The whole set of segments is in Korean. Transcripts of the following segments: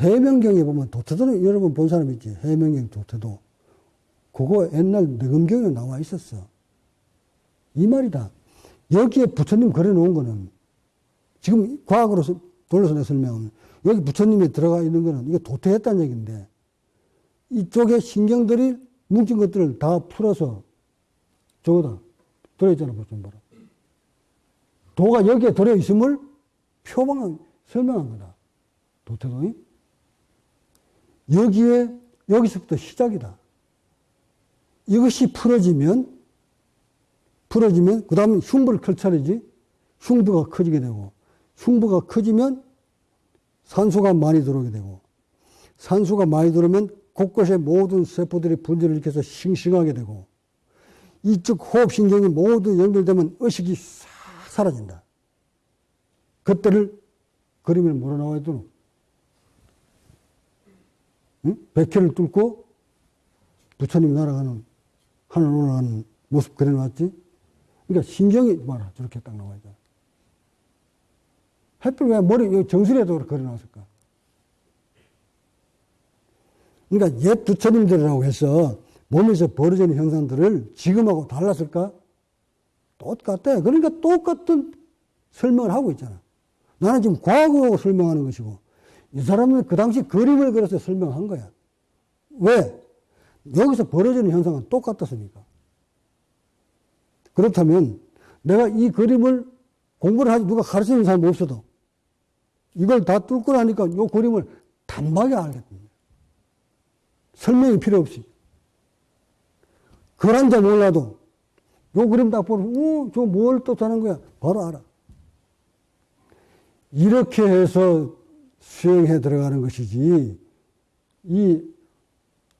해명경에 보면 도태도는 여러분 본 사람 있지. 해명경 도태도. 그거 옛날 내금경에 나와 있었어. 이 말이다. 여기에 부처님 그려 놓은 거는 지금 과학으로 돌려서 내 설명하면 여기 부처님이 들어가 있는 거는 이게 도태했다는 얘기인데 이쪽에 신경들이 뭉친 것들을 다 풀어서 저거다. 들어있잖아, 부처님 봐라. 도가 여기에 들어있음을 표방한, 설명한 거다. 도태도이. 여기에, 여기서부터 시작이다. 이것이 풀어지면, 풀어지면, 그 다음에 흉부를 클 차례지. 흉부가 커지게 되고, 흉부가 커지면 산소가 많이 들어오게 되고, 산소가 많이 들어오면 곳곳에 모든 세포들이 분열을 일으켜서 싱싱하게 되고, 이쪽 호흡신경이 모두 연결되면 의식이 싹 사라진다. 그때를 그림을 몰아나와야 되노. 응? 백회를 뚫고 부처님 날아가는, 하늘 올라가는 모습 그려놨지? 그러니까 신경이 봐라. 저렇게 딱 나와 있잖아. 햇빛 왜 머리, 정수리에도 그려놨을까? 그러니까 옛 부처님들이라고 해서 몸에서 벌어지는 현상들을 지금하고 달랐을까? 똑같대. 그러니까 똑같은 설명을 하고 있잖아. 나는 지금 과거하고 설명하는 것이고, 이 사람은 그 당시 그림을 그려서 설명한 거야. 왜? 여기서 벌어지는 현상은 똑같았으니까. 그렇다면 내가 이 그림을 공부를 하지 누가 가르치는 사람이 없어도 이걸 다 뚫고 나니까 이 그림을 단박에 알겠습니다. 설명이 필요 없이. 그란 자 몰라도 요 그림 딱 보면, 어, 저뭘 뜻하는 거야? 바로 알아. 이렇게 해서 수행해 들어가는 것이지, 이,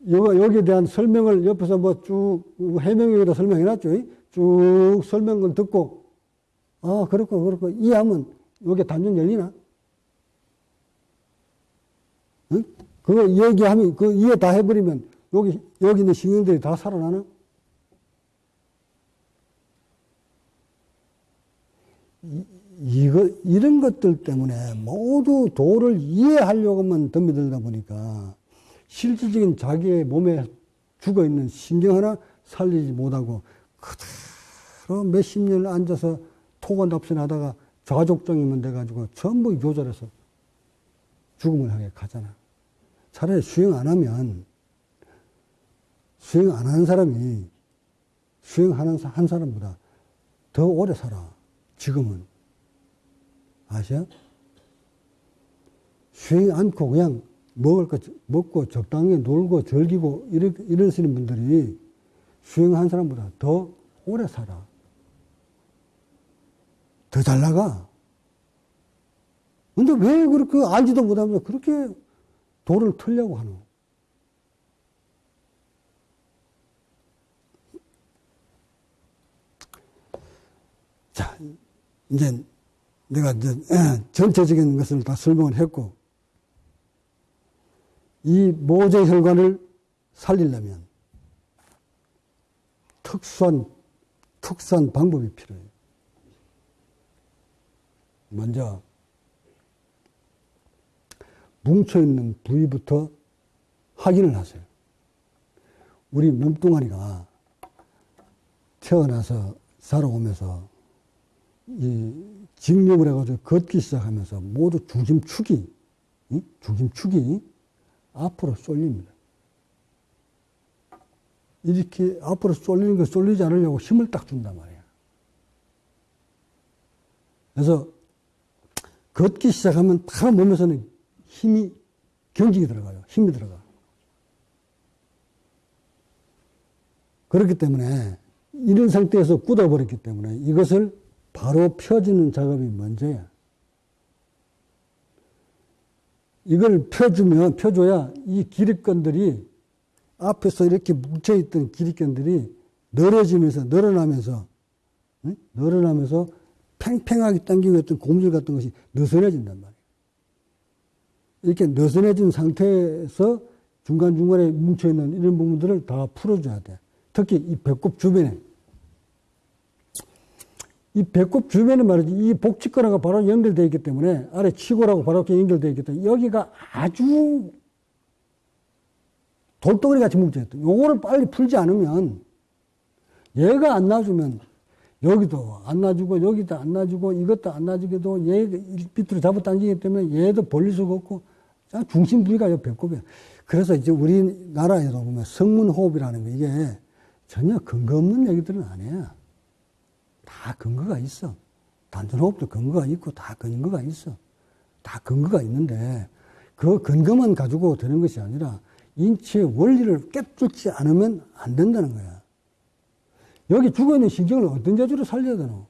여기에 대한 설명을 옆에서 뭐 쭉, 해명에다 설명해 놨죠. 쭉 설명을 듣고, 아, 그렇고, 그렇고, 이해하면 여기 단전 열리나? 응? 그거 얘기하면, 그 이해 다 해버리면, 여기, 여기 있는 신경들이 다 살아나나? 이거, 이런 것들 때문에 모두 도를 이해하려고만 덤비들다 보니까 실질적인 자기의 몸에 죽어 있는 신경 하나 살리지 못하고 그대로 몇십 년을 앉아서 토건답신 하다가 좌족정이면 돼가지고 전부 조절해서 죽음을 향해 가잖아. 차라리 수행 안 하면 수행 안 하는 사람이 수행하는 한 사람보다 더 오래 살아. 지금은. 아셔? 수행 않고 그냥 먹을 거 먹고 적당히 놀고 즐기고 이러, 이러시는 분들이 수행한 사람보다 더 오래 살아. 더 잘 나가. 근데 왜 그렇게 알지도 못하면서 그렇게 도를 틀려고 하노? 자, 이제 내가 이제 전체적인 것을 다 설명을 했고, 이 모제 혈관을 살리려면 특수한, 특수한 방법이 필요해요. 먼저, 뭉쳐 있는 부위부터 확인을 하세요. 우리 몸뚱아리가 태어나서 살아오면서 이 직립을 해가지고 걷기 시작하면서 모두 중심축이, 중심축이 앞으로 쏠립니다. 이렇게 앞으로 쏠리는 거 쏠리지 않으려고 힘을 딱 준단 말이야. 그래서 걷기 시작하면 다 몸에서는 힘이, 경직이 들어가요. 힘이 들어가. 그렇기 때문에 이런 상태에서 굳어버렸기 때문에 이것을 바로 펴주는 작업이 먼저야. 이걸 펴주면, 펴줘야 이 기립근들이 앞에서 이렇게 뭉쳐있던 기립근들이 늘어지면서, 늘어나면서, 응? 늘어나면서 팽팽하게 당기고 있던 고무줄 같은 것이 느슨해진단 말이에요. 이렇게 느슨해진 상태에서 중간중간에 뭉쳐있는 이런 부분들을 다 풀어줘야 돼. 특히 이 배꼽 주변에 이 배꼽 주변에 말이지 이 복직근하고 바로 연결되어 있기 때문에 아래 치골하고 바로 이렇게 연결되어 있기 때문에 여기가 아주 돌덩어리 같이 뭉쳐있다. 요거를 빨리 풀지 않으면 얘가 안 놔주면 여기도 안 놔주고 여기도 안 놔주고 이것도 안 놔주게도 얘 밑으로 잡아 당기기 때문에 얘도 벌릴 수가 없고 중심 부위가 요 배꼽이야. 그래서 이제 우리나라에도 보면 성문호흡이라는 게 이게 전혀 근거 없는 얘기들은 아니야. 다 근거가 있어. 단전호흡도 근거가 있고 다 근거가 있어. 다 근거가 있는데 그 근거만 가지고 되는 것이 아니라 인체의 원리를 깨뚫지 않으면 안 된다는 거야. 여기 죽어있는 신경을 어떤 재주로 살려야 되노?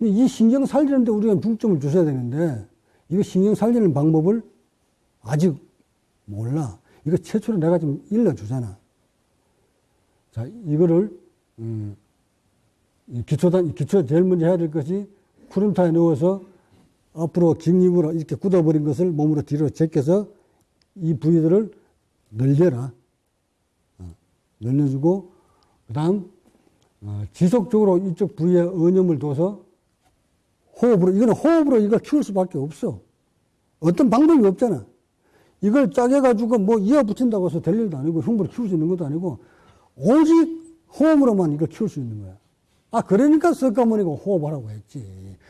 이 신경 살리는데 우리가 중점을 주셔야 되는데 이거 신경 살리는 방법을 아직 몰라. 이거 최초로 내가 좀 일러주잖아. 자, 이거를, 음, 기초단, 기초 제일 먼저 해야 될 것이 구름타에 넣어서 앞으로 긴 입으로 이렇게 굳어버린 것을 몸으로 뒤로 제껴서 이 부위들을 늘려라. 어, 늘려주고, 그 다음, 어, 지속적으로 이쪽 부위에 언염을 둬서 호흡으로, 이거는 호흡으로 이걸 키울 수밖에 없어. 어떤 방법이 없잖아. 이걸 짜게가지고 뭐 이어 붙인다고 해서 될 일도 아니고 흉부를 키울 수 있는 것도 아니고 오직 호흡으로만 이걸 키울 수 있는 거야. 아, 그러니까 석가모니가 호흡하라고 했지.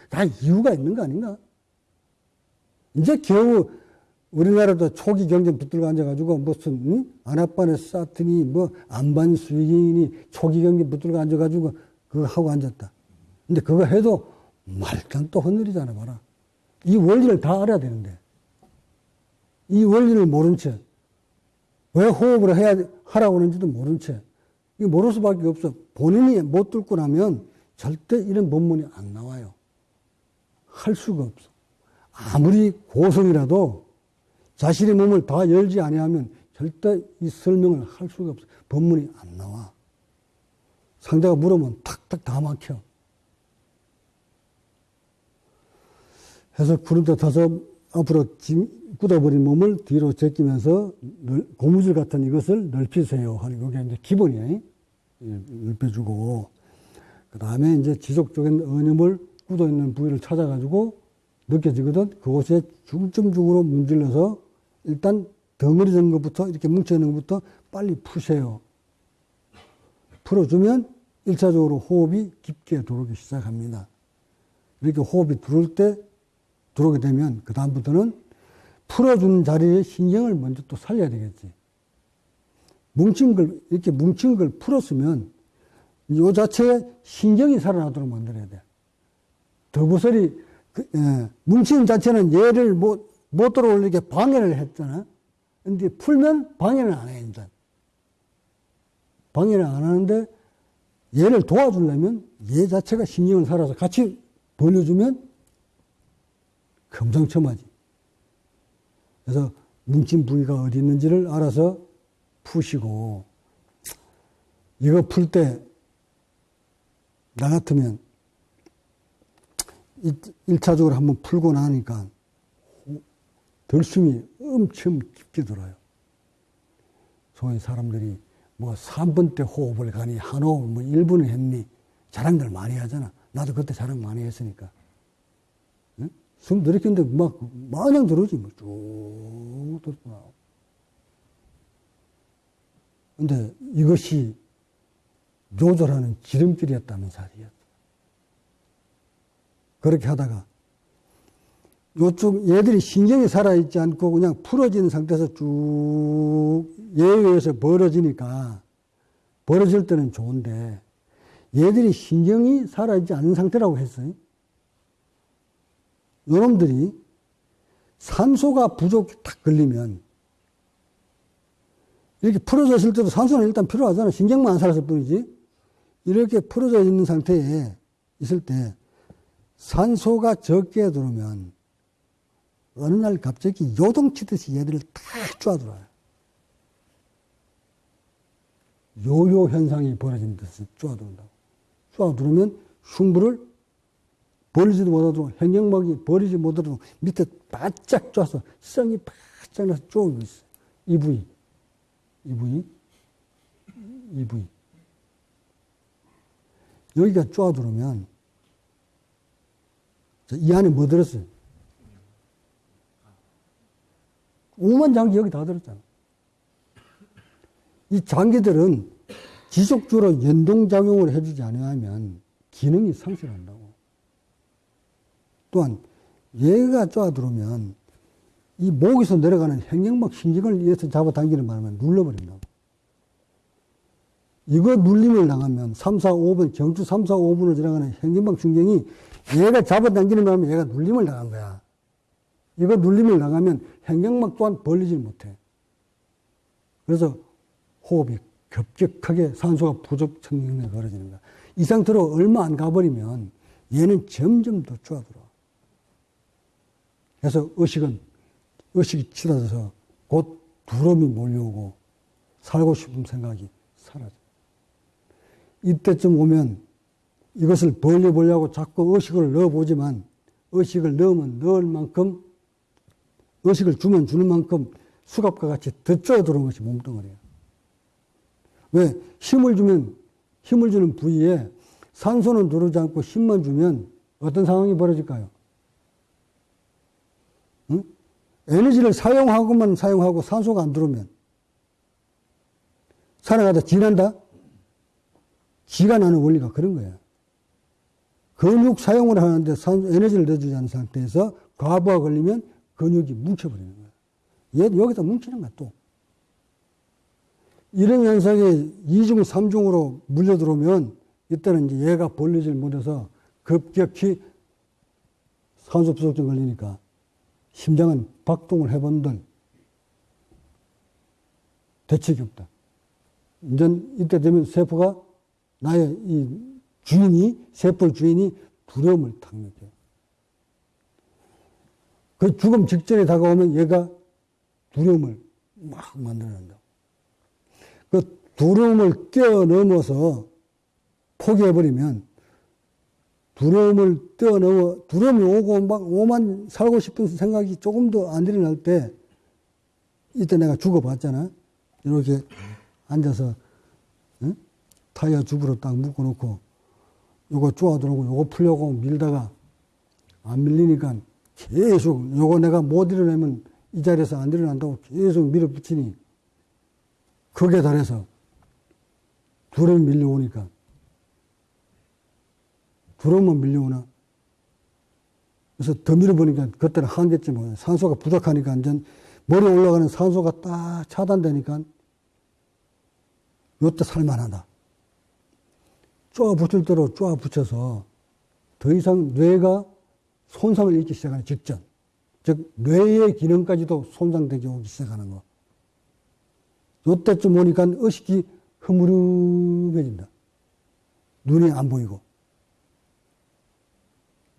다 이유가 있는 거 아닌가? 이제 겨우 우리나라도 초기 경쟁 붙들고 앉아가지고 무슨, 응? 아나빠네 사트니, 뭐, 안반 수익이니, 초기 경쟁 붙들고 앉아가지고 그거 하고 앉았다. 근데 그거 해도 말단 또 헌느리잖아, 봐라. 이 원리를 다 알아야 되는데. 이 원리를 모른 채, 왜 호흡을 해야, 하라고 하는지도 모른 채, 이 모를 수밖에 없어. 본인이 못 뚫고 나면 절대 이런 본문이 안 나와요. 할 수가 없어. 아무리 고성이라도 자신의 몸을 다 열지 아니하면 절대 이 설명을 할 수가 없어. 본문이 안 나와. 상대가 물으면 탁탁 다 막혀. 해서 구름대 타서 앞으로 굳어버린 몸을 뒤로 제끼면서 고무줄 같은 이것을 넓히세요 하는 게 이제 기본이에요. 예, 넓혀주고 그 다음에 이제 지속적인 언염을 굳어 있는 부위를 찾아가지고 느껴지거든. 그곳에 중점적으로 문질러서 일단 덩어리 된 것부터 이렇게 뭉쳐 있는 것부터 빨리 푸세요. 풀어주면 일차적으로 호흡이 깊게 들어오기 시작합니다. 이렇게 호흡이 들어올 때 들어오게 되면 그 다음부터는 풀어주는 자리에 신경을 먼저 또 살려야 되겠지. 뭉친 걸, 이렇게 뭉친 걸 풀었으면 이 자체에 신경이 살아나도록 만들어야 돼. 더부설이, 그, 예, 뭉친 자체는 얘를 못, 못 들어올리게 방해를 했잖아. 근데 풀면 방해는 안 해, 이제. 방해를 안 하는데 얘를 도와주려면 얘 자체가 신경을 살아서 같이 벌려주면 금상첨화지. 그래서 뭉친 부위가 어디 있는지를 알아서 푸시고 이거 풀 때 나 같으면 1차적으로 한번 풀고 나니까 들숨이 엄청 깊게 들어요. 소위 사람들이 뭐 3분 때 호흡을 가니 한 호흡 뭐 1분을 했니 자랑들 많이 하잖아. 나도 그때 자랑 많이 했으니까. 응? 숨 들이켰는데 막 마냥 들어오지 뭐쭉 들고 근데 이것이 조절하는 지름길이었다는 사실이었어. 그렇게 하다가 요쪽 얘들이 신경이 살아있지 않고 그냥 풀어진 상태에서 쭉 의해서 벌어지니까 벌어질 때는 좋은데 얘들이 신경이 살아있지 않은 상태라고 했어요. 요놈들이 산소가 부족 딱 걸리면 이렇게 풀어져 있을 때도 산소는 일단 필요하잖아. 신경만 안 살았을 뿐이지. 이렇게 풀어져 있는 상태에 있을 때 산소가 적게 들어오면 어느 날 갑자기 요동치듯이 얘들을 다 쪼아들어요. 요요 현상이 벌어진 듯이 쪼아들어온다고. 쪼아들으면 흉부를 버리지도 못하도록 hen경막이 버리지 못하도록 밑에 바짝 쪼아서 성이 바짝 나서 쪼고 있어. 이 부위. 이 부위. 여기가 쪼아들으면 자, 이 안에 뭐 들었어요? 오만 장기 여기 다 들었잖아. 이 장기들은 지속적으로 연동작용을 해주지 않으면 기능이 상실한다고. 또한 얘가 쪼아 들어오면 이 목에서 내려가는 행경막 신경을 위해서 잡아당기는 바람에 눌러버린다고. 이거 눌림을 당하면 3, 4, 5분, 경주 3, 4, 5분을 지나가는 행경막 신경이 얘가 잡아당기는 바람에 얘가 눌림을 당한 거야. 이거 눌림을 당하면 행경막 또한 벌리질 못해. 그래서 호흡이 급격하게 산소가 부족 청경에 걸어지는 거야. 이 상태로 얼마 안 가버리면 얘는 점점 더 쪼아들어. 그래서 의식은, 의식이 치닫아서 곧 두려움이 몰려오고 살고 싶은 생각이 사라져. 이때쯤 오면 이것을 벌려보려고 자꾸 의식을 넣어보지만 의식을 넣으면 넣을 만큼 의식을 주면 주는 만큼 수갑과 같이 더 쪼들어온 것이 몸뚱어리야. 왜? 힘을 주면, 힘을 주는 부위에 산소는 들어오지 않고 힘만 주면 어떤 상황이 벌어질까요? 응? 에너지를 사용하고만 사용하고 산소가 안 들어오면 살아가다 지난다? 지가 나는 원리가 그런 거야. 근육 사용을 하는데 산소, 에너지를 넣어주지 않은 상태에서 과부하 걸리면 근육이 뭉쳐버리는 거야. 얘 여기다 뭉치는 거야, 또. 이런 현상이 이중 삼중으로 물려 들어오면 이때는 이제 얘가 벌리질 못해서 급격히 산소 부족증 걸리니까 심장은 박동을 해본들 대책이 없다. 이제 이때 되면 세포가 나의 이 주인이, 세포 주인이 두려움을 탁 느껴. 그 죽음 직전에 다가오면 얘가 두려움을 막 만들어낸다. 그 두려움을 뛰어넘어서 포기해버리면 두려움을 뛰어넘어, 두려움이 오고 막 오만 살고 싶은 생각이 조금 더안 일어날 때 이때 내가 죽어봤잖아. 이렇게 앉아서 응? 타이어 줍으로 딱 묶어놓고 요거 쪼아 들어오고 요거 풀려고 밀다가 안 밀리니까 계속 요거 내가 못 일어나면 이 자리에서 안 일어난다고 계속 밀어붙이니 극에 달해서 두려움이 밀려오니까 두려움만 밀려오나 그래서 더 밀어보니까 그때는 한계쯤 산소가 부족하니까 완전 머리에 올라가는 산소가 딱 차단되니까 요때 살만하다. 쪼아 붙을 대로 쪼아 붙여서 더 이상 뇌가 손상을 입기 시작하는 직전. 즉, 뇌의 기능까지도 손상되기 오기 시작하는 거. 요때쯤 오니까 의식이 흐무름해진다. 눈이 안 보이고.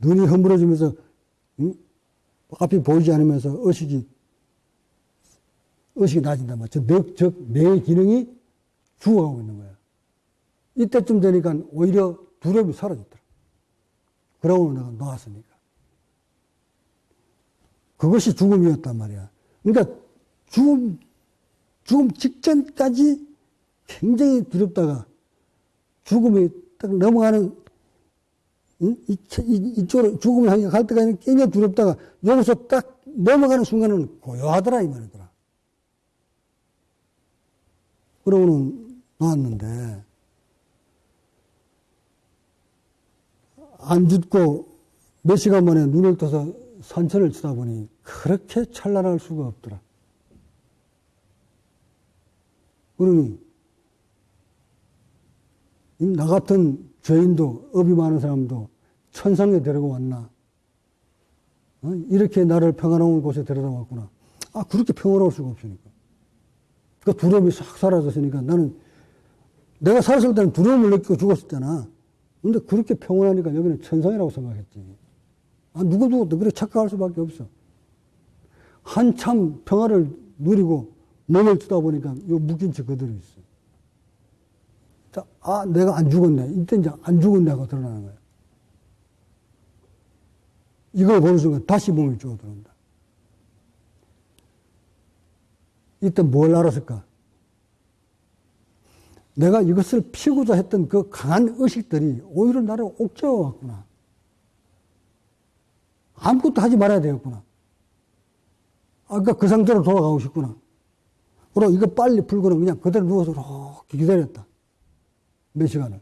눈이 흐물어지면서, 응? 앞이 보이지 않으면서 의식이, 의식이 낮아진단 말이야. 즉, 즉, 뇌의 기능이 죽어가고 있는 거야. 이때쯤 되니까 오히려 두려움이 사라졌더라. 그러고 내가 나왔으니까. 그것이 죽음이었단 말이야. 그러니까 죽음, 죽음 직전까지 굉장히 두렵다가 죽음이 딱 넘어가는 이, 이, 이 쪽으로 죽음을 향해 갈 때까지 굉장히 두렵다가 여기서 딱 넘어가는 순간은 고요하더라 이 말이더라. 그러고는 나왔는데 안 죽고 몇 시간 만에 눈을 떠서 산천을 쳐다보니 그렇게 찬란할 수가 없더라. 그러니 나 같은 죄인도 업이 많은 사람도 천상에 데리고 왔나? 어? 이렇게 나를 평안한 곳에 데려다 왔구나. 아 그렇게 평화로울 수가 없으니까. 그 두려움이 싹 사라졌으니까 나는 내가 살았을 때는 두려움을 느끼고 죽었었잖아. 근데 그렇게 평온하니까 여기는 천상이라고 생각했지. 아, 누구도 그렇게 착각할 수밖에 없어. 한참 평화를 누리고 몸을 쓰다 보니까 요 묶인 채 그대로 있어. 자, 아, 내가 안 죽었네. 이때 이제 안 죽었네 하고 드러나는 거야. 이걸 보는 순간 다시 몸이 쪼어 들어온다. 이때 뭘 알았을까? 내가 이것을 피우고자 했던 그 강한 의식들이 오히려 나를 옥죄어 왔구나. 아무것도 하지 말아야 되겠구나. 아까 그 상태로 돌아가고 싶구나. 그럼 이거 빨리 풀고는 그냥 그대로 누워서 이렇게 기다렸다. 몇 시간을.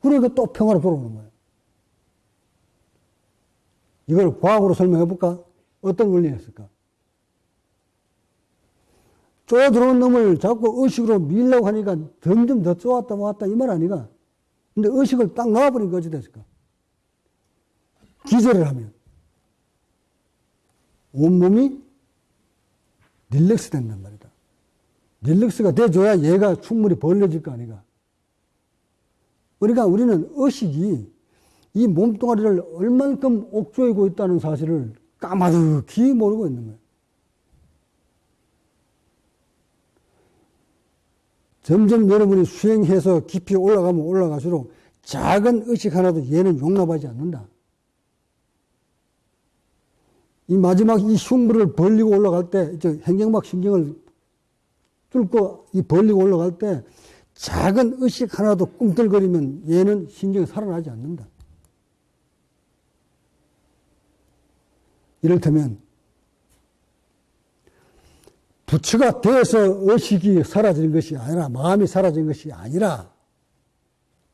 그러니까 또 평화로 돌아오는 거예요. 이걸 과학으로 설명해 볼까? 어떤 원리였을까? 쪼여 들어온 놈을 자꾸 의식으로 밀려고 하니까 점점 더 쪼았다 모았다 이 말 아니가? 근데 의식을 딱 놔버리니까 됐을까? 기절을 하면 온몸이 릴렉스 된단 말이다. 릴렉스가 돼줘야 얘가 충분히 벌려질 거 아니가. 그러니까 우리는 의식이 이 몸뚱아리를 얼만큼 옥조이고 있다는 사실을 까마득히 모르고 있는 거예요. 점점 여러분이 수행해서 깊이 올라가면 올라갈수록 작은 의식 하나도 얘는 용납하지 않는다. 이 마지막 이 흉부를 벌리고 올라갈 때, 저 행경막 신경을 뚫고 이 벌리고 올라갈 때 작은 의식 하나도 꿈틀거리면 얘는 신경이 살아나지 않는다. 이를테면 부처가 되어서 의식이 사라지는 것이 아니라 마음이 사라지는 것이 아니라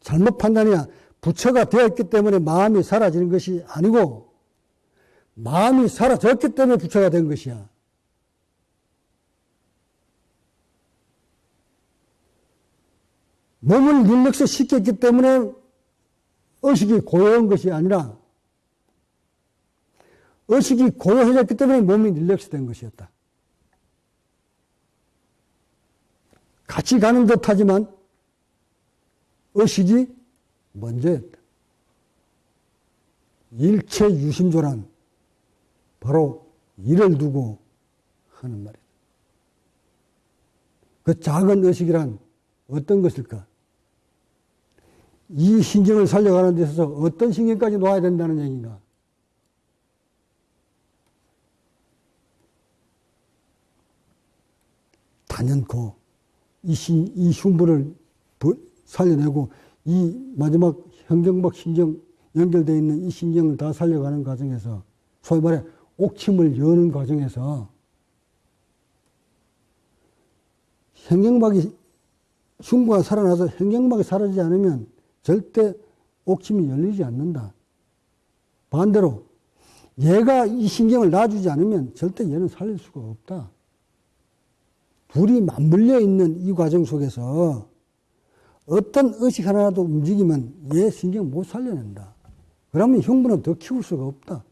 잘못 판단이야. 부처가 되었기 때문에 마음이 사라지는 것이 아니고 마음이 사라졌기 때문에 부처가 된 것이야. 몸을 릴렉스 시켰기 때문에 의식이 고요한 것이 아니라 의식이 고요해졌기 때문에 몸이 릴렉스 된 것이었다. 같이 가는 듯 하지만 의식이 먼저였다. 일체 유심조란 바로 이를 두고 하는 말이다. 그 작은 의식이란 어떤 것일까? 이 신경을 살려가는 데 있어서 어떤 신경까지 놓아야 된다는 얘기인가? 단연코 이, 신, 이 흉부를 살려내고 이 마지막 현경박 신경 연결되어 있는 이 신경을 다 살려가는 과정에서 소위 말해 옥침을 여는 과정에서 현경박이 흉부가 살아나서 현경박이 사라지지 않으면 절대 옥침이 열리지 않는다. 반대로 얘가 이 신경을 놔주지 않으면 절대 얘는 살릴 수가 없다. 둘이 맞물려 있는 이 과정 속에서 어떤 의식 하나라도 움직이면 얘 신경 못 살려낸다. 그러면 흉부는 더 키울 수가 없다.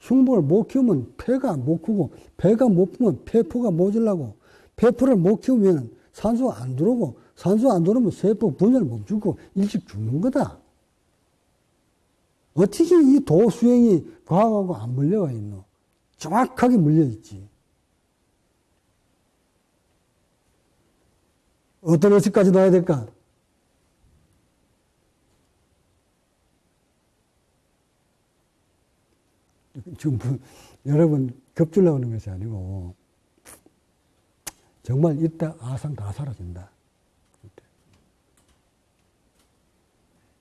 흉부를 못 키우면 폐가 못 크고 폐가 못 크면 폐포가 모질라고 폐포를 못 키우면 산소가 안 들어오고 산소 안 들어오면 세포 분열 멈추고 일찍 죽는 거다. 어떻게 이 도수행이 과학하고 안 물려가 있노? 정확하게 물려 있지. 어떤 의식까지 놔야 될까? 지금 여러분 겹줄라 오는 것이 아니고 정말 이때 아상 다 사라진다.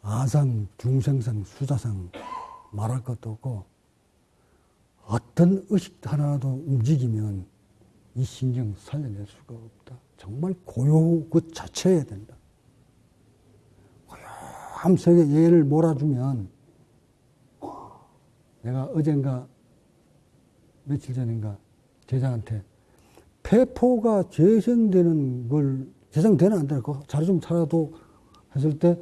아상, 중생상, 수자상 말할 것도 없고 어떤 의식 하나라도 움직이면 이 신경 살려낼 수가 없다. 정말 고요 그 자체여야 된다. 고요함 속에 얘를 몰아주면 내가 어젠가 며칠 전인가 제자한테 폐포가 재생되는 걸 재생되는 안그 자료 좀 찾아도 했을 때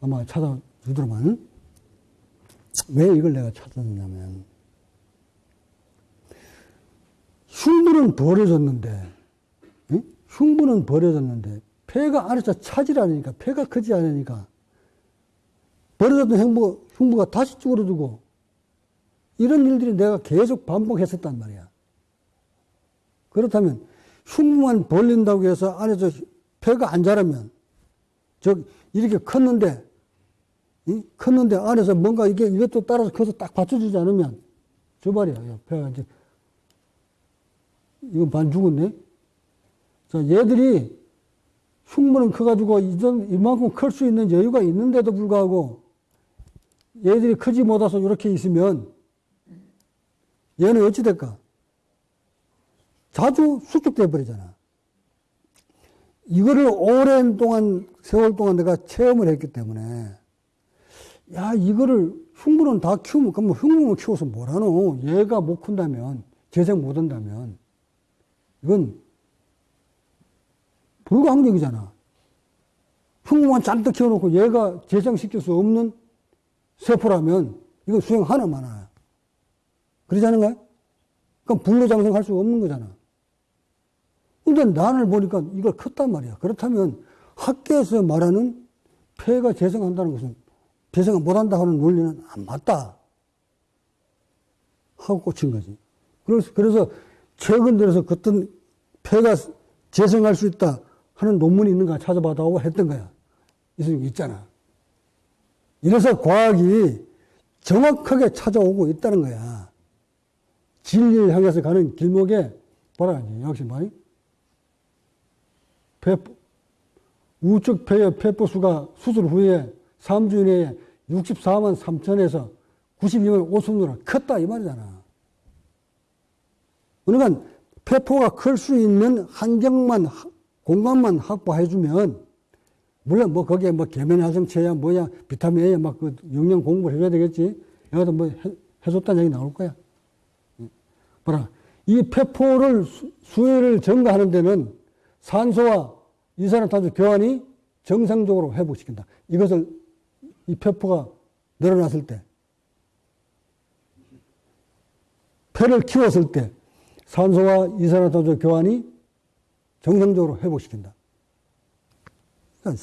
아마 찾아주더만 왜 이걸 내가 찾았냐면 흉부는 버려졌는데 흉부는 버려졌는데 폐가 안에서 차지라니까 폐가 크지 않으니까 버려졌던 흉부, 흉부가 다시 쭈그러들고 이런 일들이 내가 계속 반복했었단 말이야. 그렇다면 흉부만 벌린다고 해서 안에서 폐가 안 자라면 저 이렇게 컸는데 이? 컸는데 안에서 뭔가 이게 이것도 따라서 커서 딱 받쳐주지 않으면 저 말이야. 폐가 이제 이건 반 죽었네. 자, 얘들이 흉물은 커가지고 이만큼 클 수 있는 여유가 있는데도 불구하고 얘들이 크지 못해서 이렇게 있으면 얘는 어찌 될까? 자주 수축돼 버리잖아. 이거를 오랜 동안, 세월 동안 내가 체험을 했기 때문에, 야, 이거를 흉부는 다 키우면, 그럼 흉부만 키워서 뭐라노? 얘가 못 큰다면, 재생 못 한다면, 이건 불가항력이잖아. 흉부만 잔뜩 키워놓고 얘가 재생시킬 수 없는 세포라면, 이거 수행 하나 많아요. 그러지 않은가요? 그럼 불로장생할 수 없는 거잖아. 근데 난을 보니까 이걸 컸단 말이야. 그렇다면 학계에서 말하는 폐가 재생한다는 것은 재생 못한다 하는 논리는 안 맞다. 하고 꽂힌 거지. 그래서, 그래서 최근 들어서 어떤 폐가 재생할 수 있다 하는 논문이 있는가 찾아봐다고 했던 거야. 있잖아. 이래서 과학이 정확하게 찾아오고 있다는 거야. 진리를 향해서 가는 길목에 봐라, 역시 많이 폐포, 우측 폐의 폐포수가 수술 후에 3주 이내에 64만 3천에서 92만 5천으로 컸다 이 말이잖아. 그러니까 폐포가 클 수 있는 환경만 공간만 확보해주면 물론 뭐 거기에 뭐 계면활성체야 뭐야 비타민 A야 막 그 영양 공부를 해줘야 되겠지. 여기다 뭐 해, 해줬다는 얘기 나올 거야. 봐라. 이 폐포를 수, 수혜를 증가하는 데는 산소와 이산화탄소 교환이 정상적으로 회복시킨다. 이것을 이 폐포가 늘어났을 때, 폐를 키웠을 때 산소와 이산화탄소 교환이 정상적으로 회복시킨다. 그러니까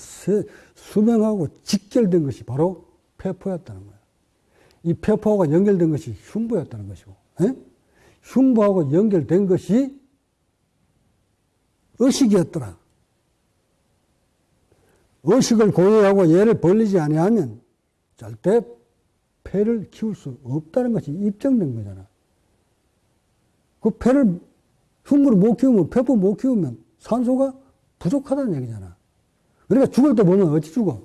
수명하고 직결된 것이 바로 폐포였다는 거야. 이 폐포하고 연결된 것이 흉부였다는 것이고, 에? 흉부하고 연결된 것이 의식이었더라. 의식을 고유하고 얘를 벌리지 아니하면 절대 폐를 키울 수 없다는 것이 입증된 거잖아. 그 폐를 흉물을 못 키우면 폐포 못 키우면 산소가 부족하다는 얘기잖아. 그러니까 죽을 때 보면 어찌 죽어?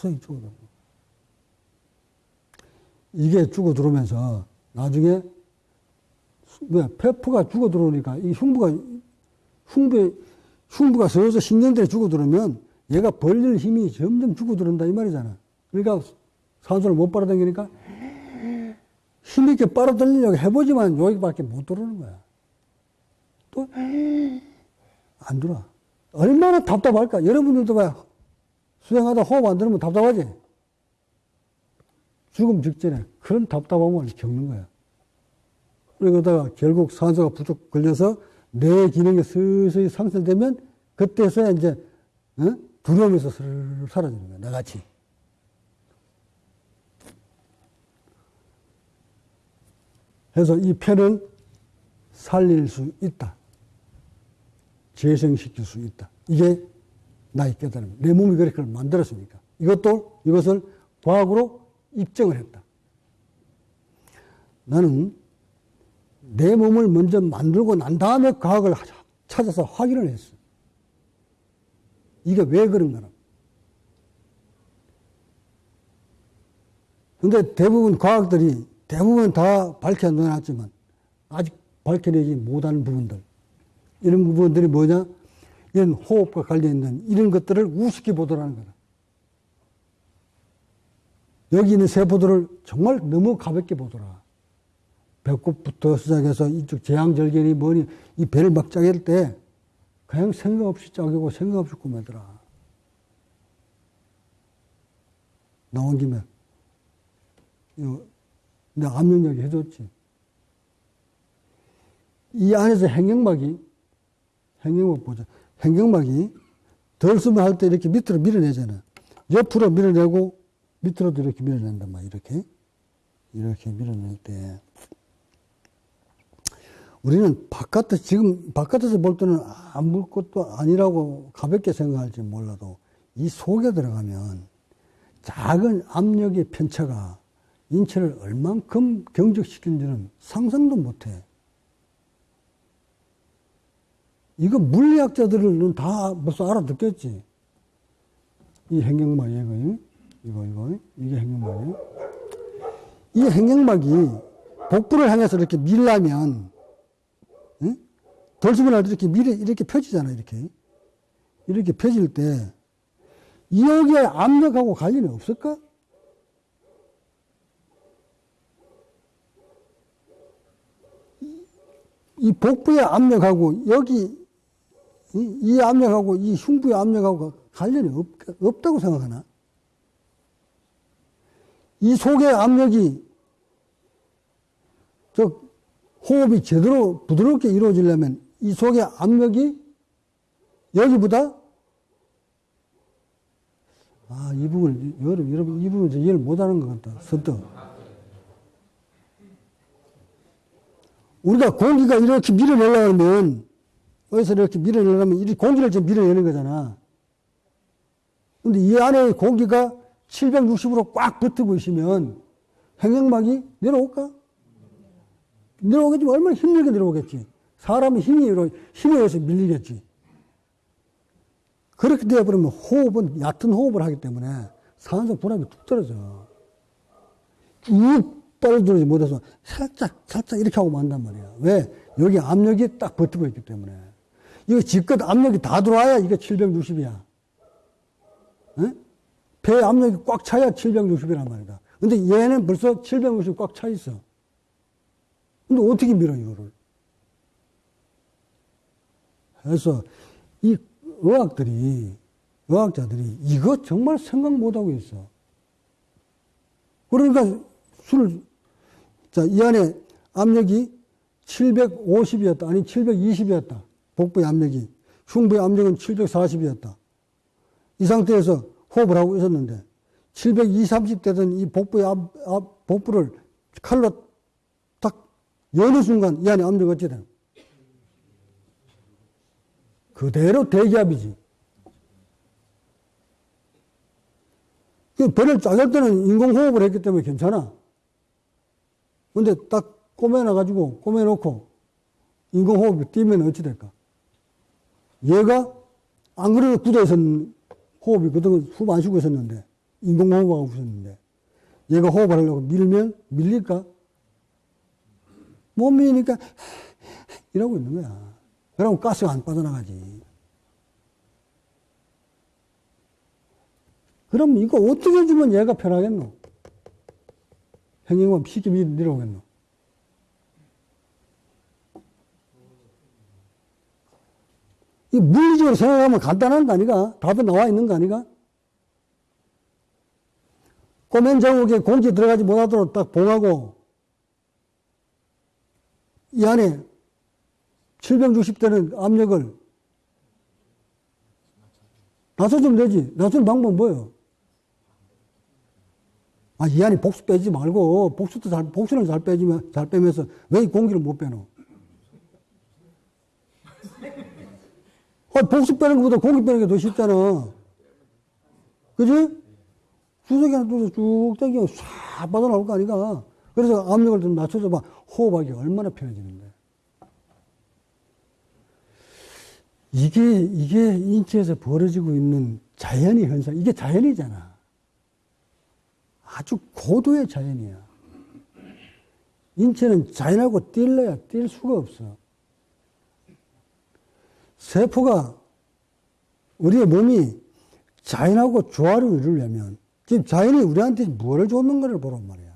서서히 죽어. 이게 죽어 들어오면서 나중에 왜 폐포가 죽어 들어오니까 이 흉부가 흉부 흉부가 서서 신경들이 죽어 들어오면 얘가 벌릴 힘이 점점 죽어 들어온다 이 말이잖아. 그러니까 산소를 못 빨아당기니까 힘있게 빨아들이려고 해보지만 여기밖에 못 들어오는 거야. 또 안 들어와. 얼마나 답답할까? 여러분들도 봐. 수행하다 호흡 안 들으면 답답하지? 죽음 직전에 그런 답답함을 겪는 거야. 그러다가 결국 산소가 부족 걸려서 뇌 기능이 서서히 상실되면 그때서야 이제 어? 두려움에서 스르르 사라지는 거야. 나같이. 그래서 이 폐는 살릴 수 있다. 재생시킬 수 있다. 이게 나의 깨달음. 내 몸이 그렇게 만들었으니까. 이것도, 이것을 과학으로 입증을 했다. 나는 내 몸을 먼저 만들고 난 다음에 과학을 찾아서 확인을 했어. 이게 왜 그런가? 근데 대부분 과학들이 대부분 다 밝혀내놨지만 아직 밝혀내지 못하는 부분들. 이런 부분들이 뭐냐? 이런 호흡과 관련있는 이런 것들을 우습게 보더라는 거다. 여기 있는 세포들을 정말 너무 가볍게 보더라. 배꼽부터 시작해서 이쪽 제왕절개니 뭐니 이 배를 막 짜갤 때 그냥 생각 없이 짜고 생각 없이 꾸며더라. 나온 김에 내가 압력 얘기 해줬지. 이 안에서 행경막이 행경막 보자. 행경막이 덜 쓰면 할 때 이렇게 밑으로 밀어내잖아. 옆으로 밀어내고 밑으로도 이렇게 밀어낸단 말이야. 이렇게. 이렇게 밀어낼 때. 우리는 바깥에, 지금 바깥에서 볼 때는 아무 것도 아니라고 가볍게 생각할지 몰라도 이 속에 들어가면 작은 압력의 편차가 인체를 얼만큼 경직시키는지는 상상도 못 해. 이거 물리학자들은 다 벌써 알아듣겠지. 이 행경막이에요, 이거, 이거, 이거. 이게 행경막이에요. 이 행경막이 복부를 향해서 이렇게 밀라면, 응? 돌심을 할 때 이렇게 밀, 이렇게 펴지잖아요, 이렇게. 이렇게 펴질 때, 여기에 압력하고 관련이 없을까? 이 복부의 압력하고 여기 이, 이 압력하고 이 흉부의 압력하고 관련이 없, 없다고 생각하나? 이 속의 압력이 저 호흡이 제대로 부드럽게 이루어지려면 이 속의 압력이 여기보다 아, 이 부분, 여러분, 이 부분 이해를 못하는 것 같다. 선뜻. 우리가 공기가 이렇게 밀어내려고 하면, 어디서 이렇게 밀어내려면, 이 공기를 지금 밀어내는 거잖아. 근데 이 안에 공기가 760으로 꽉 붙고 있으면, 횡격막이 내려올까? 내려오겠지만 얼마나 힘들게 내려오겠지. 사람이 힘이, 힘에 의해서 밀리겠지. 그렇게 되어버리면 호흡은 얕은 호흡을 하기 때문에 산소 분압이 뚝 떨어져. 쭉 떨어지지 못해서 살짝, 살짝 이렇게 하고 만단 말이야. 왜? 여기 압력이 딱 버티고 있기 때문에. 이거 지껏 압력이 다 들어와야 이게 760이야. 에? 배 압력이 꽉 차야 760이란 말이다. 근데 얘는 벌써 760이 꽉 차 있어. 근데 어떻게 밀어, 이거를? 그래서 이 의학들이, 의학자들이 이거 정말 생각 못하고 있어. 그러니까 술, 자, 이 안에 압력이 750이었다. 아니, 720이었다. 복부의 압력이. 흉부의 압력은 740이었다. 이 상태에서 호흡을 하고 있었는데, 720, 30 되던 이 복부의 압, 압, 복부를 칼로 딱 여는 순간 이 안에 압력이 어찌 되는 그대로 대기압이지. 그 배를 짜갈 때는 인공호흡을 했기 때문에 괜찮아. 근데 딱 꼬매놔가지고, 꼬매놓고, 인공호흡이 뛰면 어찌 될까? 얘가, 안 그래도 굳어있었는 호흡이 그동안 숨 안 쉬고 있었는데, 인공호흡하고 있었는데, 얘가 호흡을 하려고 밀면, 밀릴까? 못 밀리니까, 이러고 있는 거야. 그러면 가스가 안 빠져나가지. 그럼 이거 어떻게 해주면 얘가 편하겠노? 행행만 쉽게 내려오겠노? 이 물리적으로 생각하면 간단한 거 아니가? 답은 나와 있는 거 아니가? 꼬맨 자국에 공기 들어가지 못하도록 딱 봉하고, 이 안에 760대는 압력을 낮춰주면 되지. 낮추는 방법은 뭐예요? 아, 이 안에 복수 빼지 말고, 복수도 잘, 복수는 잘 빼지면, 잘 빼면서 왜 공기를 못 빼노? 아, 복수 빼는 것보다 공기 빼는 게 더 쉽잖아. 그지? 수석이 하나 뚫어서 쭉 당기면 싹 빠져나올 거 아니가? 그래서 압력을 좀 낮춰서 봐. 호흡하기 얼마나 편해지는데. 이게, 이게 인체에서 벌어지고 있는 자연의 현상, 이게 자연이잖아. 아주 고도의 자연이야. 인체는 자연하고 뛸래야 뛸 수가 없어. 세포가, 우리의 몸이 자연하고 조화를 이루려면, 지금 자연이 우리한테 뭐를 줬는가를 보란 말이야.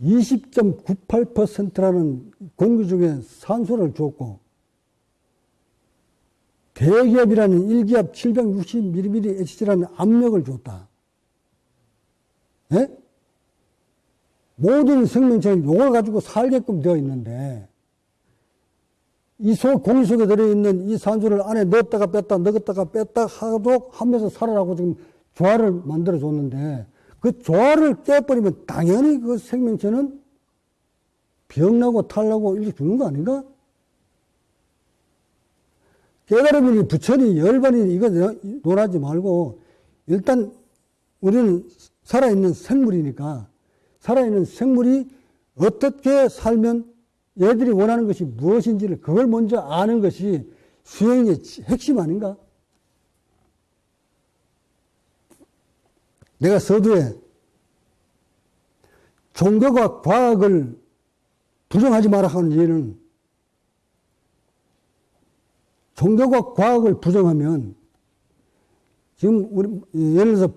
20.98%라는 공기 중에 산소를 줬고 대기압이라는 1기압 760mm HG라는 압력을 줬다. 예? 모든 생명체는 이걸 가지고 살게끔 되어 있는데 이 속, 공기 속에 들어있는 이 산소를 안에 넣었다가 뺐다, 넣었다가 뺐다 하도 하면서 살아라고 지금 조화를 만들어 줬는데 그 조화를 깨버리면 당연히 그 생명체는 병나고 탈나고 이렇게 죽는 거 아닌가? 깨달음이니 부처니 열반이니 이거 논하지 말고 일단 우리는 살아있는 생물이니까 살아있는 생물이 어떻게 살면 얘들이 원하는 것이 무엇인지를 그걸 먼저 아는 것이 수행의 핵심 아닌가? 내가 서두에 종교가 과학을 부정하지 마라 하는 예는 종교가 과학을 부정하면 지금 우리 예를 들어서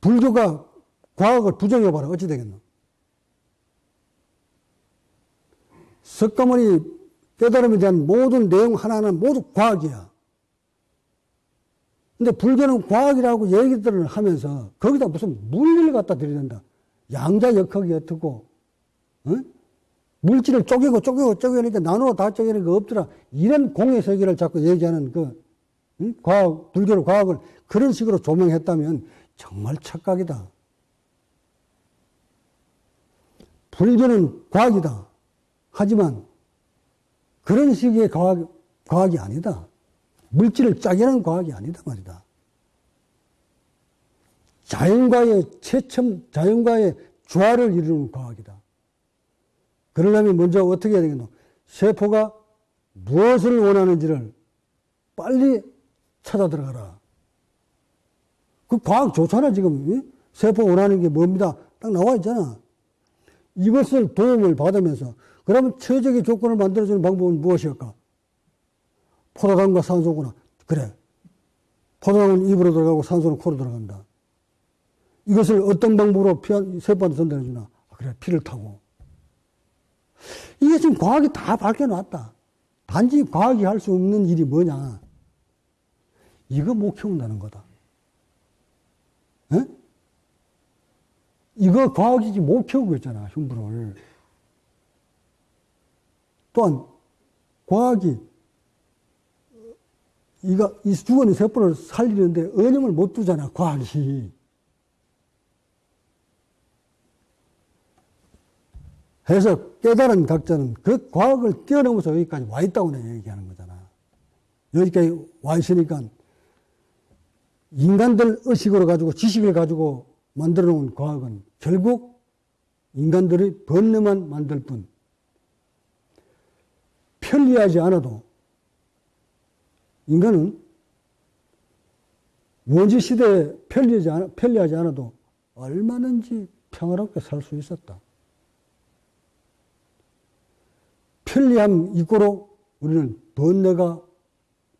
불교가 과학을 부정해봐라 어찌 되겠노? 석가모니 깨달음에 대한 모든 내용 하나하나 모두 과학이야. 근데 불교는 과학이라고 얘기들을 하면서 거기다 무슨 물리를 갖다 들이댄다. 양자 역학이 어떻고, 어? 물질을 쪼개고 쪼개고 쪼개니까 나누어 다 쪼개는 거 없더라. 이런 공의 세계를 자꾸 얘기하는 그, 응? 과학, 불교의 과학을 그런 식으로 조명했다면 정말 착각이다. 불교는 과학이다. 하지만 그런 식의 과학, 과학이 아니다. 물질을 짜게하는 과학이 아니다 말이다. 자연과의 최첨, 자연과의 조화를 이루는 과학이다. 그러려면 먼저 어떻게 해야 되겠노? 세포가 무엇을 원하는지를 빨리 찾아 들어가라. 그 과학 좋잖아, 지금. 세포 원하는 게 뭡니다. 딱 나와 있잖아. 이것을 도움을 받으면서, 그러면 최적의 조건을 만들어주는 방법은 무엇일까? 포도당과 산소구나. 그래. 포도당은 입으로 들어가고 산소는 코로 들어간다. 이것을 어떤 방법으로 피 세포한테 전달해 주나? 아, 그래, 피를 타고. 이게 지금 과학이 다 밝혀놨다. 단지 과학이 할 수 없는 일이 뭐냐? 이거 못 키운다는 거다. 에? 이거 과학이지 못 키우고 있잖아, 흉부를. 또한, 과학이, 이가, 이 죽은 세포를 살리는데 언염을 못 두잖아, 과학이. 해서 깨달은 각자는 그 과학을 뛰어넘어서 여기까지 와 있다고 내가 얘기하는 거잖아. 여기까지 와 있으니까 인간들 의식으로 가지고 지식을 가지고 만들어 놓은 과학은 결국 인간들이 번뇌만 만들 뿐 편리하지 않아도 인간은 원시 시대에 편리하지, 않아, 편리하지 않아도 얼마든지 평화롭게 살 수 있었다. 편리함 이고로 우리는 번뇌가,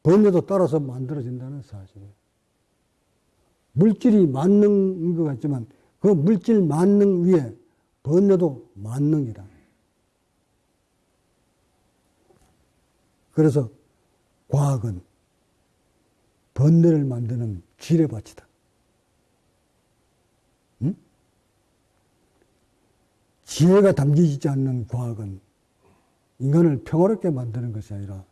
번뇌도 따라서 만들어진다는 사실이에요. 물질이 만능인 것 같지만 그 물질 만능 위에 번뇌도 만능이다. 그래서 과학은 번뇌를 만드는 지뢰밭이다. 응? 지혜가 담기지 않는 과학은 인간을 평화롭게 만드는 것이 아니라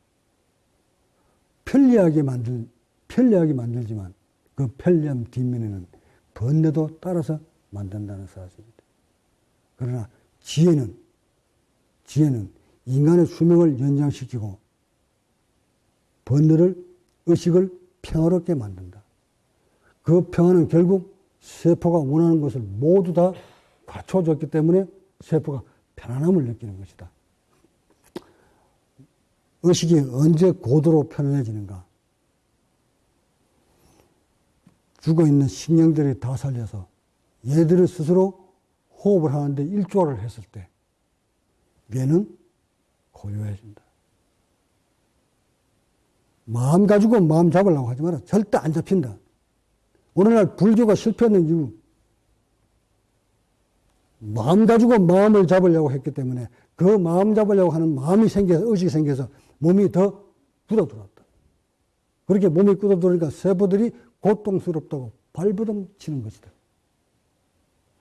편리하게 만들, 편리하게 만들지만 그 편리함 뒷면에는 번뇌도 따라서 만든다는 사실입니다. 그러나 지혜는, 지혜는 인간의 수명을 연장시키고 번뇌를, 의식을 평화롭게 만든다. 그 평화는 결국 세포가 원하는 것을 모두 다 갖춰줬기 때문에 세포가 편안함을 느끼는 것이다. 의식이 언제 고도로 편안해지는가? 죽어 있는 식량들이 다 살려서 얘들을 스스로 호흡을 하는데 일조를 했을 때 뇌는 고요해진다. 마음 가지고 마음 잡으려고 하지 마라. 절대 안 잡힌다. 오늘날 불교가 실패하는 이유 마음 가지고 마음을 잡으려고 했기 때문에 그 마음 잡으려고 하는 마음이 생겨서 의식이 생겨서 몸이 더 굳어들었다. 그렇게 몸이 굳어들으니까 세포들이 고통스럽다고 발버둥 치는 것이다.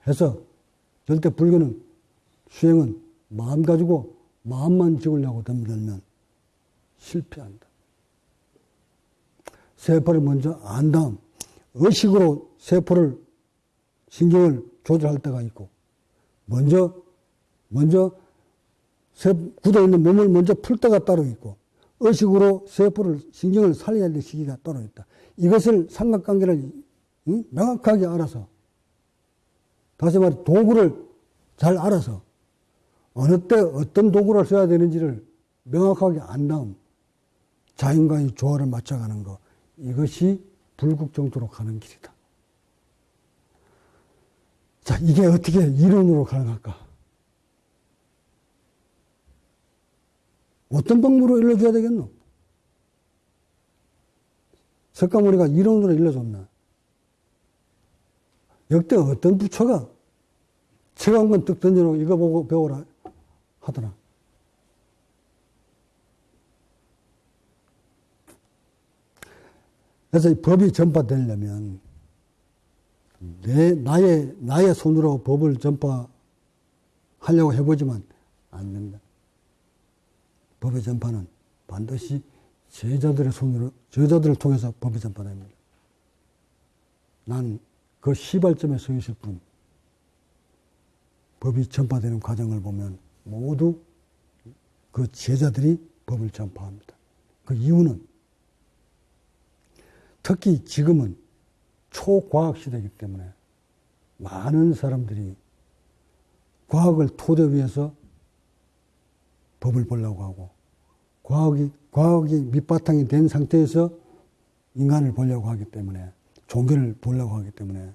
해서 절대 불교는 수행은 마음 가지고 마음만 지으려고 덤들면 실패한다. 세포를 먼저 안 다음 의식으로 세포를 신경을 조절할 때가 있고 먼저 먼저 굳어 있는 몸을 먼저 풀 때가 따로 있고 의식으로 세포를 신경을 살려야 될 시기가 따로 있다. 이것을 삼각관계를 응? 명확하게 알아서 다시 말해 도구를 잘 알아서 어느 때 어떤 도구를 써야 되는지를 명확하게 안 다음 자연과의 조화를 맞춰가는 것 이것이 불국정토로 가는 길이다. 자, 이게 어떻게 이론으로 가능할까? 어떤 방법으로 일러줘야 되겠노? 석가모니가 이론으로 일러줬나? 역대 어떤 부처가 책한권뜩 던져놓고 이거 보고 배워라 하더라. 그래서 이 법이 전파되려면 내, 나의, 나의 손으로 법을 전파하려고 해보지만 안 된다. 법의 전파는 반드시 제자들의 손으로, 제자들을 통해서 법이 전파됩니다. 난그 시발점에 서 있을 뿐, 법이 전파되는 과정을 보면 모두 그 제자들이 법을 전파합니다. 그 이유는 특히 지금은 초과학 시대이기 때문에 많은 사람들이 과학을 토대 위해서 법을 보려고 하고 과학이 과학이 밑바탕이 된 상태에서 인간을 보려고 하기 때문에 종교를 보려고 하기 때문에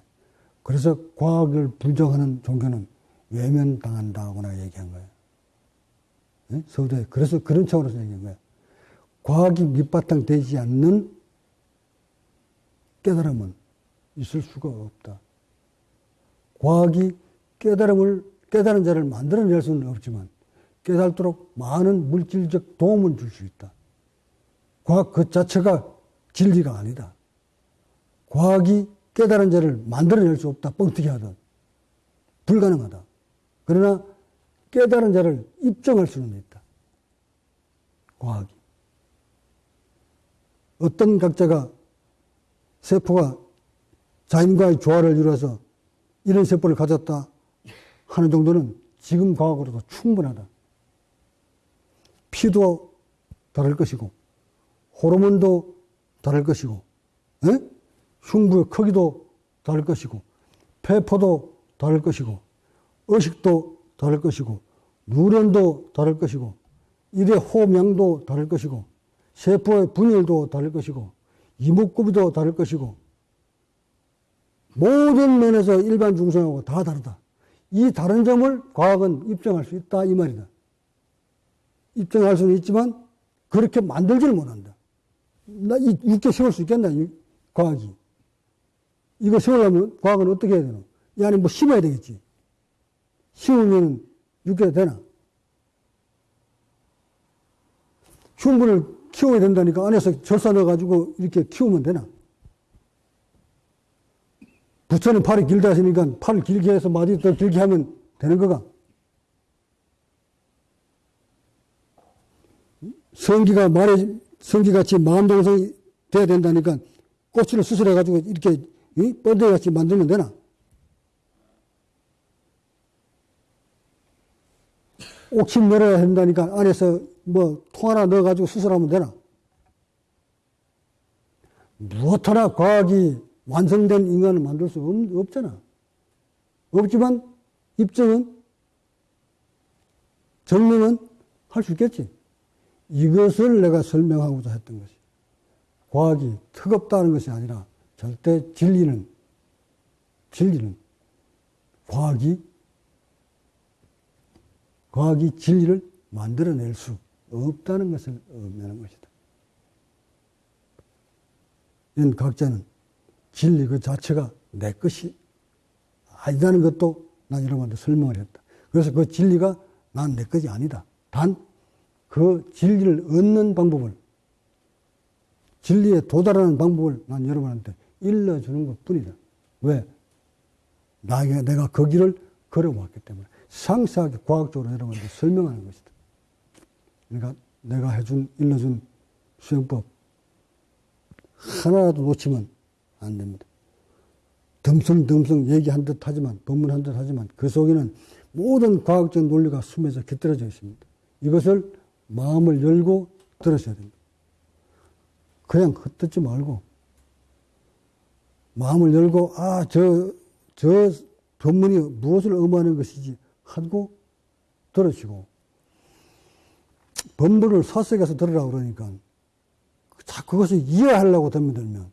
그래서 과학을 부정하는 종교는 외면당한다거나 얘기한 거예요. 네? 서울대 그래서 그런 차원에서 얘기한 거예요. 과학이 밑바탕 되지 않는 깨달음은 있을 수가 없다. 과학이 깨달음을 깨달은 자를 만들어낼 수는 없지만 깨달도록 많은 물질적 도움을 줄 수 있다. 과학 그 자체가 진리가 아니다. 과학이 깨달은 자를 만들어낼 수 없다. 뻥튀기 하든. 불가능하다. 그러나 깨달은 자를 입증할 수는 있다. 과학이. 어떤 각자가 세포가 자연과의 조화를 이루어서 이런 세포를 가졌다 하는 정도는 지금 과학으로도 충분하다. 피도 다를 것이고, 호르몬도 다를 것이고, 에? 흉부의 크기도 다를 것이고, 폐포도 다를 것이고, 의식도 다를 것이고, 누런도 다를 것이고, 일의 호명도 다를 것이고, 세포의 분열도 다를 것이고, 이목구비도 다를 것이고, 모든 면에서 일반 중생하고 다 다르다. 이 다른 점을 과학은 입증할 수 있다 이 말이다. 입증할 수는 있지만 그렇게 만들지를 못한다. 나이 육개 세울 수 있겠나 이 과학이. 이거 세우려면 과학은 어떻게 해야 되나? 이 안에 뭐 심어야 되겠지. 심으면 육개가 되나? 흉분을 키워야 된다니까 안에서 절사 넣어가지고 이렇게 키우면 되나? 부처는 팔이 길다 하시니까 팔을 길게 해서 마디 더 길게 하면 되는 거가? 성기가 말에, 성기같이 마음동성이 돼야 된다니까 꼬치를 수술해가지고 이렇게 뻔데같이 만들면 되나? 옥침 내려야 된다니까 안에서 뭐 통 하나 넣어가지고 수술하면 되나? 무엇 하나 과학이 완성된 인간을 만들 수 없, 잖아 없지만 입증은 증명은 할수 있겠지. 이것을 내가 설명하고자 했던 것이 과학이 턱없다는 것이 아니라 절대 진리는 진리는 과학이 과학이 진리를 만들어낼 수 없다는 것을 의미하는 것이다. 이런 각자는 진리 그 자체가 내 것이 아니라는 것도 난 여러분한테 설명을 했다. 그래서 그 진리가 난 내 것이 아니다. 단 그 진리를 얻는 방법을 진리에 도달하는 방법을 난 여러분한테 일러주는 것 뿐이다. 왜? 나에게 내가 그 길을 걸어왔기 때문에 상세하게 과학적으로 여러분한테 설명하는 것이다. 그러니까 내가 해준, 일러준 수행법 하나라도 놓치면 안 됩니다. 덤성덤성 얘기한 듯 하지만, 법문한 듯 하지만 그 속에는 모든 과학적 논리가 숨에서 깃들어져 있습니다. 이것을 마음을 열고 들으셔야 됩니다. 그냥 흩듣지 말고, 마음을 열고, 아, 저, 저 법문이 무엇을 의미하는 것이지 하고 들으시고, 법문을 사석에서 들으라 그러니까, 자, 그것을 이해하려고 덤비들면,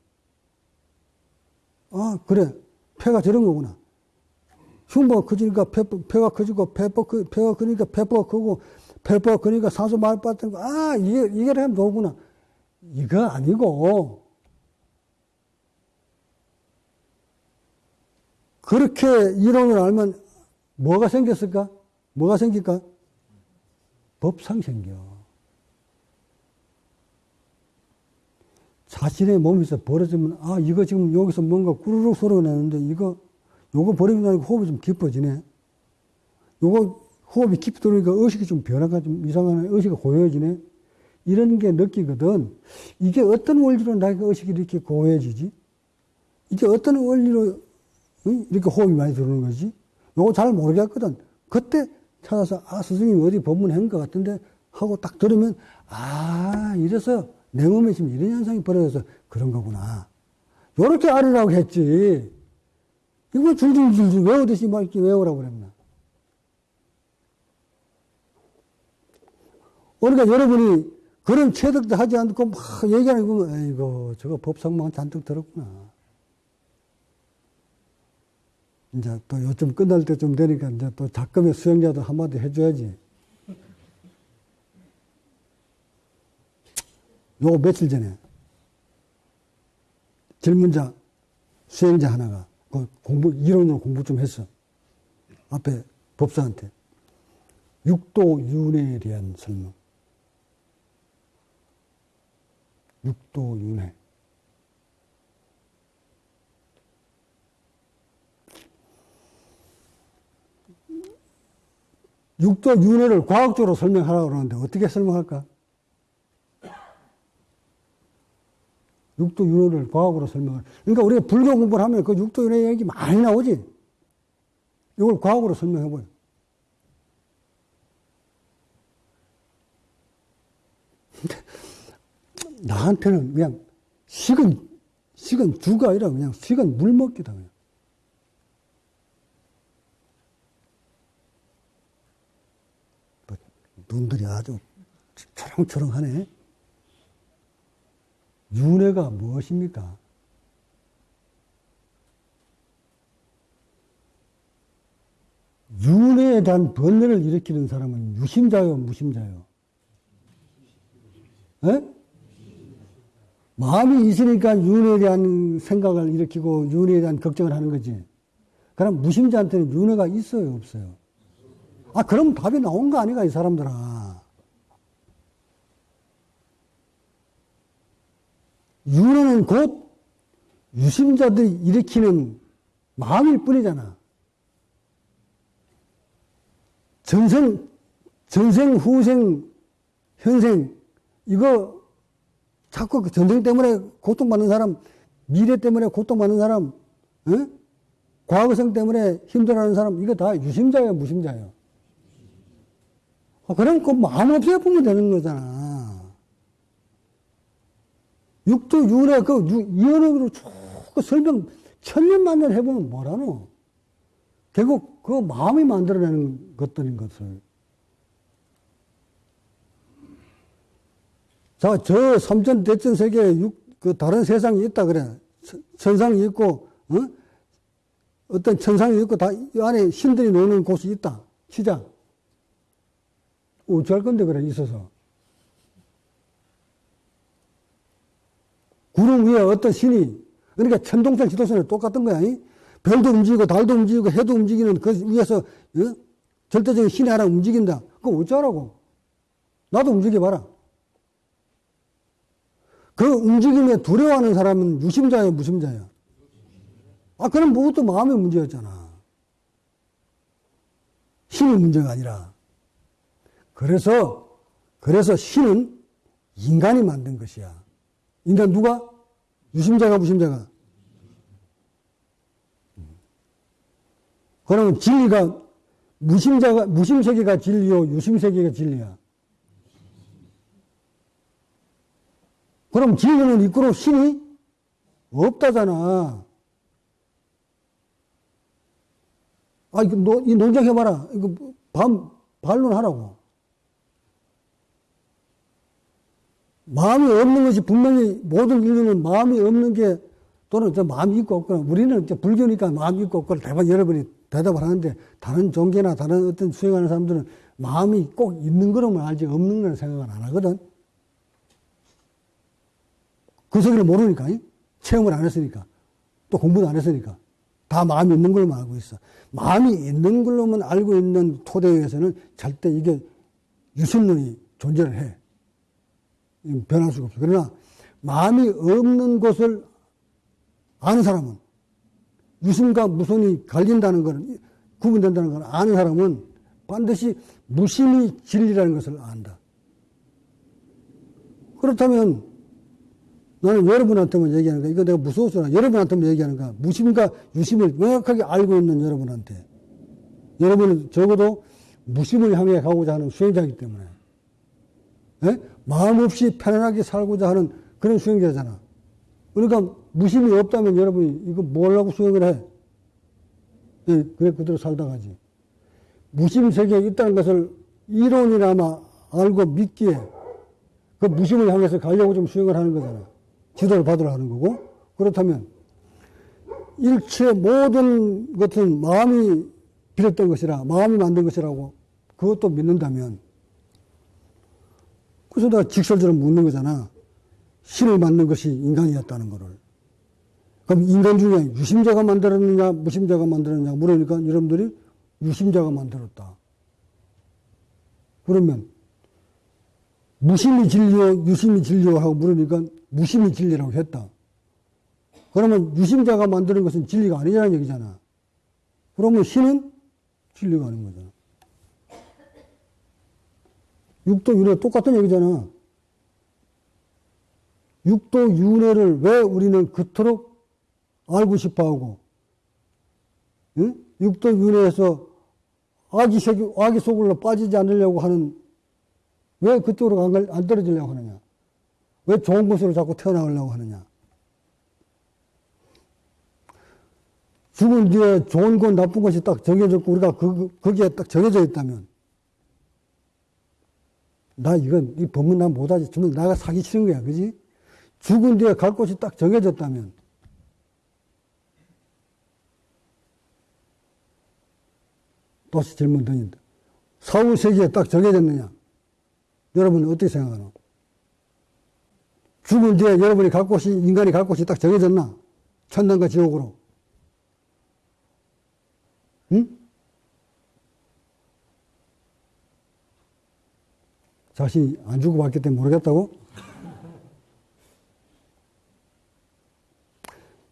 아, 그래. 폐가 저런 거구나. 흉부가 커지니까 폐, 폐가 커지고, 폐가, 폐가 크니까 폐포가 크고, 펠퍼 그러니까 사수 말 받던 거, 아, 이게, 이게 하면 도구나. 이거 아니고, 그렇게 이론을 알면 뭐가 생겼을까? 뭐가 생길까? 법상 생겨. 자신의 몸에서 벌어지면, 아, 이거 지금 여기서 뭔가 꾸르륵 소리가 나는데, 이거, 요거 버리고 나니까 호흡이 좀 깊어지네. 요거 호흡이 깊이 들어오니까 의식이 좀 변화가 좀 이상하네. 의식이 고요해지네. 이런 게 느끼거든. 이게 어떤 원리로 나에게 의식이 이렇게 고요해지지? 이게 어떤 원리로 이렇게 호흡이 많이 들어오는 거지? 요거 잘 모르겠거든. 그때 찾아서, 아, 스승님 어디 법문한 것 같은데 하고 딱 들으면, 아, 이래서 내 몸에 지금 이런 현상이 벌어져서 그런 거구나. 요렇게 알으라고 했지. 이거 줄줄줄줄 외우듯이 막 이렇게 외우라고 그랬나. 그러니까 여러분이 그런 체득도 하지 않고 막 얘기하는 거 보면, 에이고, 저거 법상만 잔뜩 들었구나. 이제 또 요즘 끝날 때좀 되니까 이제 또 작금의 수행자도 한마디 해줘야지. 요 며칠 전에 질문자, 수행자 하나가 그 공부, 이론으로 공부 좀 했어. 앞에 법사한테. 육도 윤회에 대한 설명. 육도 윤회. 육도 윤회를 과학적으로 설명하라고 그러는데 어떻게 설명할까? 육도 윤회를 과학으로 설명을. 그러니까 우리가 불교 공부를 하면 그 육도 윤회 얘기 많이 나오지. 이걸 과학으로 설명해보요. 나한테는 그냥 식은, 식은 주가 아니라 그냥 식은 물 먹기다. 그냥. 뭐, 눈들이 아주 초롱초롱하네. 윤회가 무엇입니까? 윤회에 대한 번뇌를 일으키는 사람은 유심자요, 무심자요? 에? 마음이 있으니까 윤회에 대한 생각을 일으키고 윤회에 대한 걱정을 하는 거지. 그럼 무심자한테는 윤회가 있어요, 없어요? 아, 그럼 답이 나온 거 아니가, 이 사람들아. 윤회는 곧 유심자들이 일으키는 마음일 뿐이잖아. 전생, 전생, 후생, 현생, 이거 자꾸 그 전쟁 때문에 고통받는 사람, 미래 때문에 고통받는 사람, 어? 과거성 때문에 힘들어하는 사람, 이거 다 유심자예요, 무심자예요? 아, 그럼 그 마음 없이 보면 되는 거잖아. 육도 윤회 그 이언으로 쭉그 설명 천년 만년 해보면 뭐라노? 결국 그 마음이 만들어내는 것들인 것을. 자, 저 삼천 대천 세계에 육, 그 다른 세상이 있다 그래. 천상이 있고, 어? 어떤 천상이 있고, 다, 이 안에 신들이 노는 곳이 있다. 시장. 어찌할 건데, 그래, 있어서. 구름 위에 어떤 신이, 그러니까 천동설 지도선에 똑같은 거야. 이? 별도 움직이고, 달도 움직이고, 해도 움직이는 그 위에서, 어? 절대적인 신이 하나 움직인다. 그거 어쩌라고? 나도 움직여봐라. 그 움직임에 두려워하는 사람은 유심자예요, 무심자예요? 아, 그럼 그것도 마음의 문제였잖아. 신의 문제가 아니라. 그래서, 그래서 신은 인간이 만든 것이야. 인간 누가? 유심자가, 무심자가? 그러면 진리가, 무심자가, 무심세계가 진리요, 유심세계가 진리야. 그럼 진리는 있고로 신이 없다잖아. 아, 이거 노, 이 논쟁해봐라. 이거 반, 반론하라고. 마음이 없는 것이 분명히 모든 인류는 마음이 없는 게 또는 저 마음이 있고 없거나 우리는 이제 불교니까 마음이 있고 없거나 대부분 여러분이 대답을 하는데 다른 종교나 다른 어떤 수행하는 사람들은 마음이 꼭 있는 거로만 알지 없는 거는 생각을 안 하거든. 그 속에는 모르니까, 이? 체험을 안 했으니까. 또 공부도 안 했으니까. 다 마음이 있는 걸로만 알고 있어. 마음이 있는 걸로만 알고 있는 토대에서는 절대 이게 유술론이 존재를 해. 변할 수가 없어. 그러나 마음이 없는 것을 아는 사람은 유순과 무순이 갈린다는 것은 구분된다는 걸 아는 사람은 반드시 무심이 진리라는 것을 안다. 그렇다면 나는 여러분한테만 얘기하는 거야. 이거 내가 무서워서 여러분한테만 얘기하는 거야. 무심과 유심을 명확하게 알고 있는 여러분한테. 여러분은 적어도 무심을 향해 가고자 하는 수행자이기 때문에. 예? 마음 없이 편안하게 살고자 하는 그런 수행자잖아. 그러니까 무심이 없다면 여러분이 이거 뭘 하고 수행을 해? 예, 그래, 그대로 살다 가지. 무심 세계에 있다는 것을 이론이나마 알고 믿기에 그 무심을 향해서 가려고 좀 수행을 하는 거잖아. 지도를 받으러 하는 거고. 그렇다면 일체 모든 것은 마음이 빌었던 것이라, 마음이 만든 것이라고 그것도 믿는다면 그래서 내가 직설적으로 묻는 거잖아. 신을 만든 것이 인간이었다는 거를. 그럼 인간 중에 유심자가 만들었느냐, 무심자가 만들었느냐 물으니까 여러분들이 유심자가 만들었다. 그러면 무심이 진리요, 유심이 진리요 하고 물으니까 무심이 진리라고 했다. 그러면 유심자가 만드는 것은 진리가 아니라는 얘기잖아. 그러면 신은 진리가 아닌 거잖아. 육도 윤회 똑같은 얘기잖아. 육도 윤회를 왜 우리는 그토록 알고 싶어 하고, 응? 육도 윤회에서 아기, 색, 아기 속으로 빠지지 않으려고 하는, 왜 그쪽으로 안, 안 떨어지려고 하느냐? 왜 좋은 곳으로 자꾸 태어나려고 하느냐? 죽은 뒤에 좋은 것, 나쁜 것이 딱 정해졌고, 우리가 그, 거기에 딱 정해져 있다면, 나 이건, 이 법문 난 못하지. 정말 나가 사기 싫은 거야. 그지? 죽은 뒤에 갈 곳이 딱 정해졌다면, 또시 질문 던진다. 사후 세계에 딱 정해졌느냐? 여러분 은 어떻게 생각하노? 죽은 뒤에 여러분이 갈 곳이, 인간이 갈 곳이 딱 정해졌나? 천당과 지옥으로. 응? 자신이 안 주고 봤기 때문에 모르겠다고?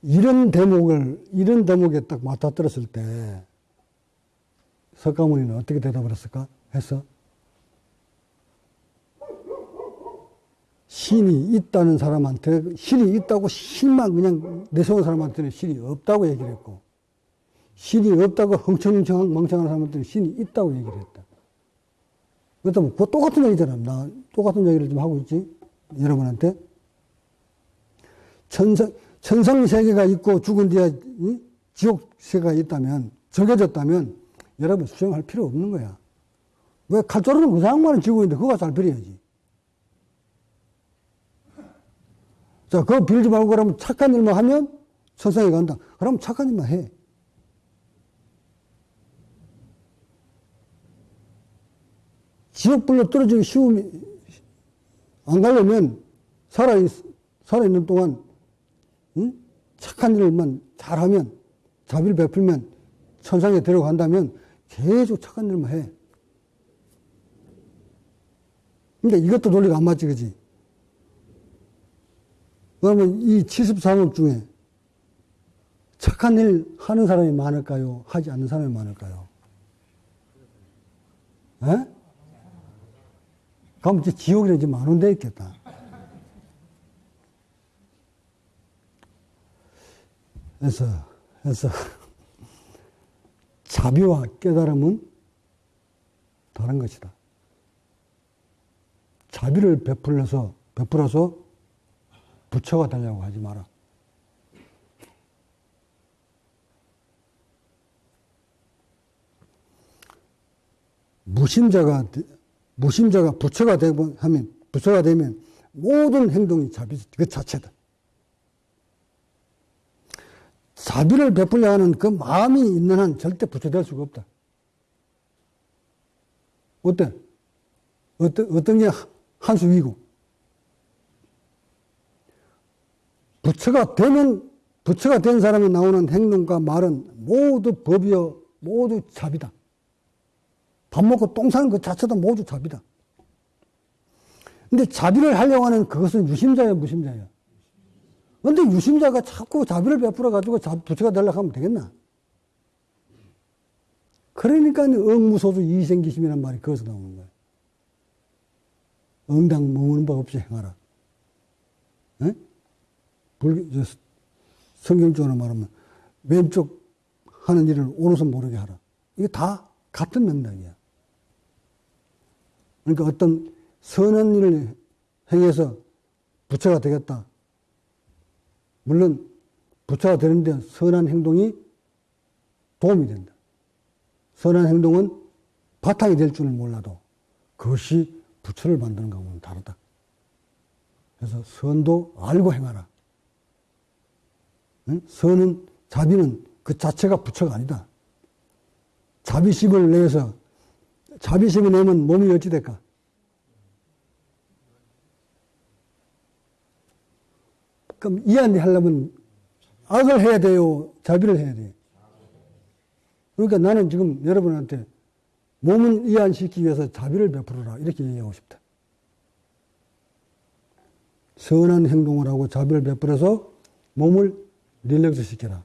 이런 대목을, 이런 대목에 딱 맞닥뜨렸을 때, 석가모니는 어떻게 대답을 했을까? 했어? 신이 있다는 사람한테, 신이 있다고 신만 그냥 내세운 사람한테는 신이 없다고 얘기를 했고, 신이 없다고 흥청흥청 멍청한 사람한테는 신이 있다고 얘기를 했다. 그렇다면 그거 똑같은 얘기잖아. 나 똑같은 얘기를 좀 하고 있지. 여러분한테. 천상, 천상 세계가 있고 죽은 뒤에 지옥 세계가 있다면, 정해졌다면, 여러분 수정할 필요 없는 거야. 왜 칼자루는 그 상황만은 지고 있는데 그거 잘 빌어야지. 자, 그거 빌지 말고 그러면 착한 일만 하면 천상에 간다. 그럼 착한 일만 해. 지옥불로 떨어지기 쉬우면, 안 가려면 살아있, 살아있는 동안, 응? 착한 일만 잘하면, 자비를 베풀면, 천상에 들어간다면 계속 착한 일만 해. 근데 이것도 논리가 안 맞지, 그지? 그러면 이 73억 중에 착한 일 하는 사람이 많을까요? 하지 않는 사람이 많을까요? 에? 그럼 이제 지옥에 이제 만원 돼 있겠다. 그래서, 그래서, 자비와 깨달음은 다른 것이다. 자비를 베풀어서, 베풀어서 부처가 되려고 하지 마라. 무심자가, 무심자가 부처가 되면, 하면, 부처가 되면 모든 행동이 자비 그 자체다. 자비를 베풀려 하는 그 마음이 있는 한 절대 부처 될 수가 없다. 어때? 어떤, 어떤 게 한 수 위고? 부처가 되면, 부처가 된 사람이 나오는 행동과 말은 모두 법이요, 모두 잡이다. 밥 먹고 똥 싸는 것 자체도 모두 잡이다. 근데 자비를 하려고 하는 그것은 유심자예요, 무심자예요? 근데 유심자가 자꾸 자비를 베풀어가지고 부처가 되려고 하면 되겠나? 그러니까 응무소수 이생기심이란 말이 거기서 나오는 거예요. 응당 머무는 바 없이 행하라. 에? 불, 성경적으로 말하면 왼쪽 하는 일을 오른손 모르게 하라. 이게 다 같은 맥락이야. 그러니까 어떤 선한 일을 행해서 부처가 되겠다. 물론 부처가 되는데 선한 행동이 도움이 된다. 선한 행동은 바탕이 될 줄은 몰라도 그것이 부처를 만드는 것과는 다르다. 그래서 선도 알고 행하라. 응? 선은 자비는 그 자체가 부처가 아니다. 자비심을 내서 자비심을 내면 몸이 어찌 될까? 그럼 이해안 하려면 악을 해야 돼요? 자비를 해야 돼요? 그러니까 나는 지금 여러분한테 몸은 이해안시키기 위해서 자비를 베풀어라. 이렇게 얘기하고 싶다. 선한 행동을 하고 자비를 베풀어서 몸을 릴렉스 시켜라.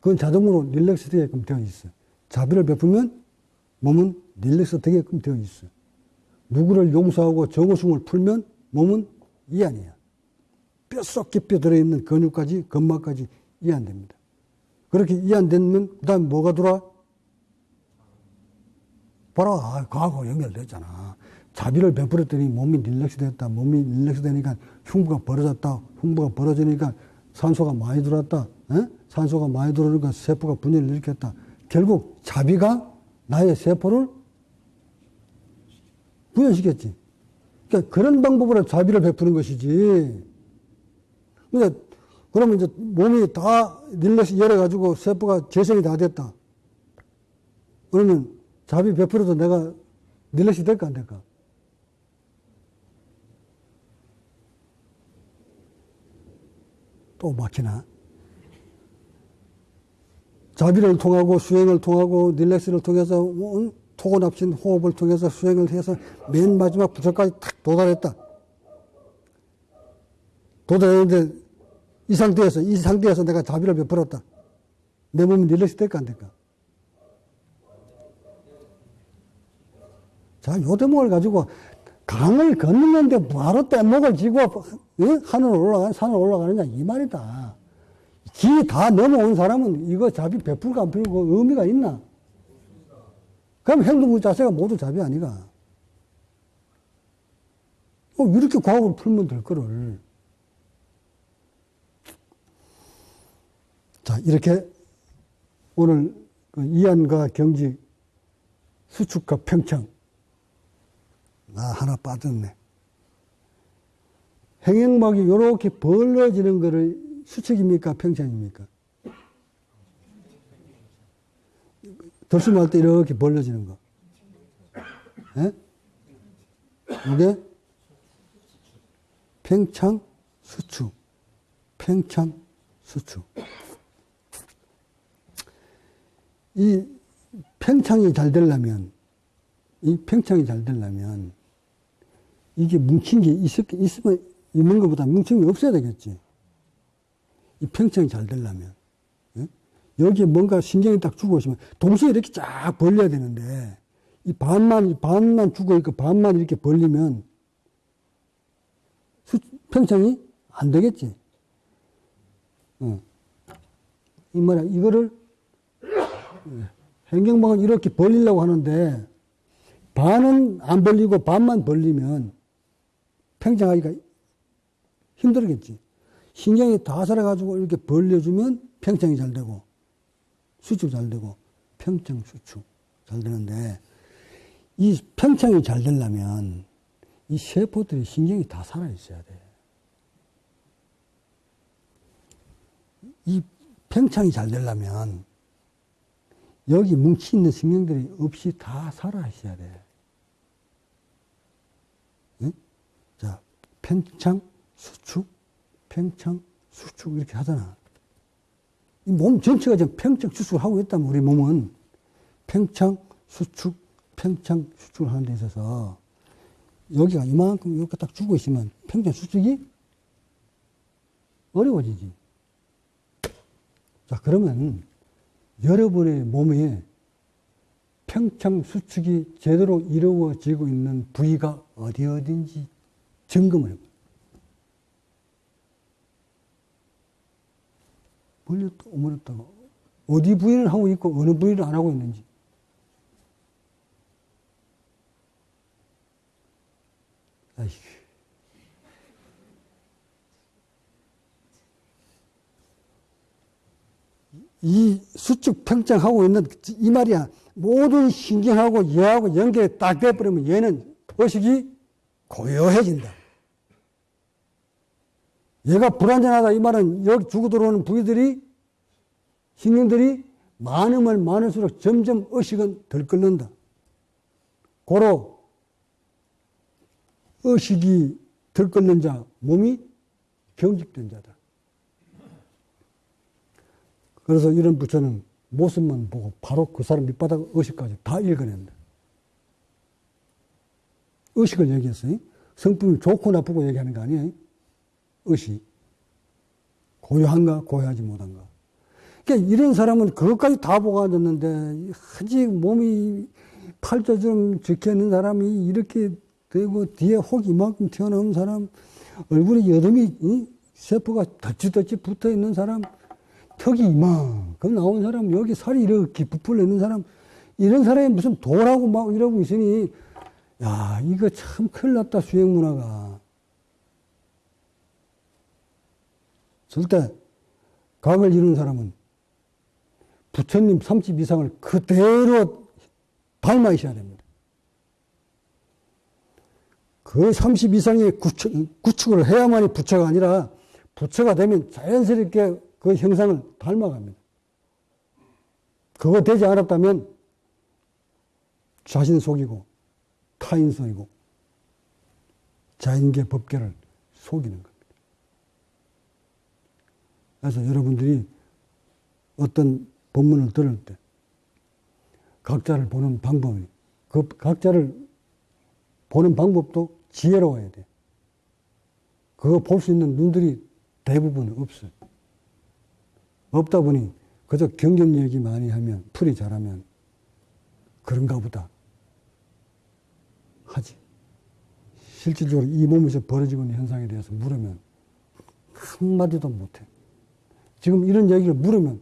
그건 자동으로 릴렉스 되게끔 되어 있어. 자비를 베풀면 몸은 릴렉스 되게끔 되어 있어. 누구를 용서하고 정오승을 풀면 몸은 이안이야. 뼛속 깊이 들어있는 근육까지, 근막까지 이 안 됩니다. 그렇게 이 안 되면, 그 다음에 뭐가 들어와? 봐라, 아, 과거 연결됐잖아. 자비를 베풀었더니 몸이 릴렉스 됐다. 몸이 릴렉스 되니까 흉부가 벌어졌다. 흉부가 벌어지니까 산소가 많이 들어왔다. 에? 산소가 많이 들어오니까 세포가 분열을 일으켰다. 결국 자비가 나의 세포를 분열시켰지. 그러니까 그런 방법으로 자비를 베푸는 것이지. 그러니까 그러면 이제 몸이 다 릴렉스 열어가지고 세포가 재생이 다 됐다. 그러면 자비 베풀어도 내가 릴렉스 될까 안 될까? 또 막히나? 자비를 통하고 수행을 통하고 릴렉스를 통해서 뭐, 토고납신 호흡을 통해서 수행을 해서 맨 마지막 부처까지 탁 도달했다. 도달했는데 이 상태에서 이 상태에서 내가 자비를 베풀었다. 내 몸이 릴렉스 될까 안 될까? 자, 요 대목을 가지고 강을 걷는데 뭐하러 뗏목을 지고 하늘 올라가 산을 올라가느냐 이 말이다. 기 다 넘어온 사람은 이거 자비 베풀고 안 베풀고 의미가 있나? 그럼 행동 자세가 모두 자비 아니가? 어, 이렇게 과학을 풀면 될 거를. 자, 이렇게 오늘 그 이안과 경직, 수축과 평청, 나 하나 빠졌네. 행행막이 이렇게 벌어지는 거를 수축입니까? 평창입니까? 들숨할 때 이렇게 벌려지는 거. 예? 이게 평창 수축. 평창 수축. 이 평창이 잘 되려면, 이 평창이 잘 되려면, 이게 뭉친 게 있을, 있으면 있는 것보다 뭉친 게 없어야 되겠지. 이 평창이 잘 되려면. 예? 여기에 뭔가 신경이 딱 죽어 있으면 동시에 이렇게 쫙 벌려야 되는데 이 반만, 반만 죽어 있고 반만 이렇게 벌리면 수, 평창이 안 되겠지. 어. 이 말이야. 이거를 행경방은 이렇게 벌리려고 하는데 반은 안 벌리고 반만 벌리면 평정하기가 힘들겠지. 신경이 다 살아가지고 이렇게 벌려주면 평정이 잘 되고 수축 잘 되고 평정 수축 잘 되는데 이 평정이 잘 되려면 이 세포들이 신경이 다 살아 있어야 돼. 이 평창이 잘 되려면 여기 뭉치 있는 생명들이 없이 다 살아 있어야 돼. 응? 자, 팽창, 수축, 팽창, 수축 이렇게 하잖아. 이 몸 전체가 지금 팽창, 수축을 하고 있다면 우리 몸은 팽창, 수축, 팽창, 수축을 하는 데 있어서 여기가 이만큼 이렇게 딱 주고 있으면 팽창, 수축이 어려워지지. 자, 그러면 여러분의 몸에 평창 수축이 제대로 이루어지고 있는 부위가 어디 어딘지 점검을 해봐요. 멀렸다, 오므렸다가 어디 부위를 하고 있고 어느 부위를 안 하고 있는지. 아이고. 이 수축 평정하고 있는 이 말이야. 모든 신경하고 얘하고 연결이 딱 돼버리면 얘는 의식이 고요해진다. 얘가 불안전하다 이 말은 여기 죽어 들어오는 부위들이 신경들이 많으면 많을수록 점점 의식은 덜 끓는다. 고로 의식이 덜 끓는 자, 몸이 경직된 자다. 그래서 이런 부처는 모습만 보고 바로 그 사람 밑바닥 의식까지 다 읽어낸다. 의식을 얘기했어요. 성품이 좋고 나쁘고 얘기하는 거 아니에요. 의식. 고요한가, 고요하지 못한가. 그러니까 이런 사람은 그것까지 다 보고 앉았는데, 아직 몸이 팔자처럼 적혀 있는 사람이 이렇게 되고, 뒤에 혹 이만큼 튀어나온 사람, 얼굴에 여름이, 세포가 덧지덧지 붙어 있는 사람, 턱이 이만큼 나온 사람, 여기 살이 이렇게 부풀려 있는 사람, 이런 사람이 무슨 도라고 막 이러고 있으니, 야, 이거 참 큰일 났다, 수행 문화가. 절대 각을 이루는 사람은 부처님 30 이상을 그대로 닮아 있어야 됩니다. 그 30 이상의 구축, 구축을 해야만이 부처가 아니라 부처가 되면 자연스럽게 그 형상을 닮아갑니다. 그거 되지 않았다면 자신 속이고 타인 속이고 자인계 법계를 속이는 겁니다. 그래서 여러분들이 어떤 본문을 들을 때 각자를 보는 방법이 그 각자를 보는 방법도 지혜로워야 돼. 그거 볼 수 있는 눈들이 대부분 없어요. 없다 보니 그저 경전 얘기 많이 하면 풀이 잘하면 그런가 보다 하지. 실질적으로 이 몸에서 벌어지고 있는 현상에 대해서 물으면 한마디도 못해. 지금 이런 얘기를 물으면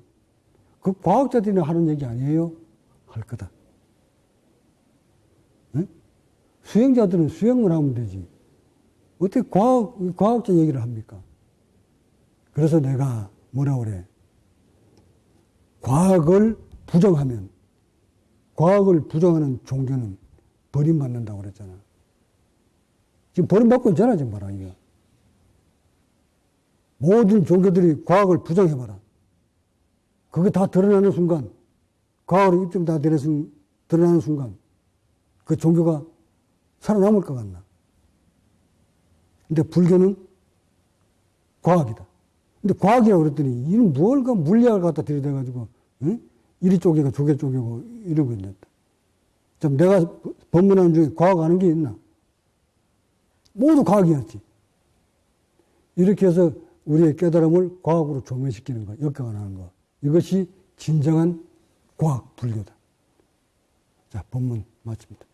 그 과학자들이 하는 얘기 아니에요? 할 거다. 네? 수행자들은 수행을 하면 되지. 어떻게 과학, 과학자 얘기를 합니까? 그래서 내가 뭐라 그래? 과학을 부정하면, 과학을 부정하는 종교는 버림받는다고 그랬잖아. 지금 버림받고 있잖아, 지금 봐라, 이거. 모든 종교들이 과학을 부정해봐라. 그게 다 드러나는 순간, 과학으로 입증 다 드러나는 순간, 그 종교가 살아남을 것 같나. 근데 불교는 과학이다. 근데 과학이라고 그랬더니, 이는 뭘까 물리학을 갖다 들이대가지고, 응? 이리 쪼개고 저게 쪼개고 이러고 있는다. 좀 내가 법문하는 중에 과학 아는 게 있나? 모두 과학이었지. 이렇게 해서 우리의 깨달음을 과학으로 조명시키는 거, 역경하는 거. 이것이 진정한 과학, 불교다. 자, 본문 마칩니다.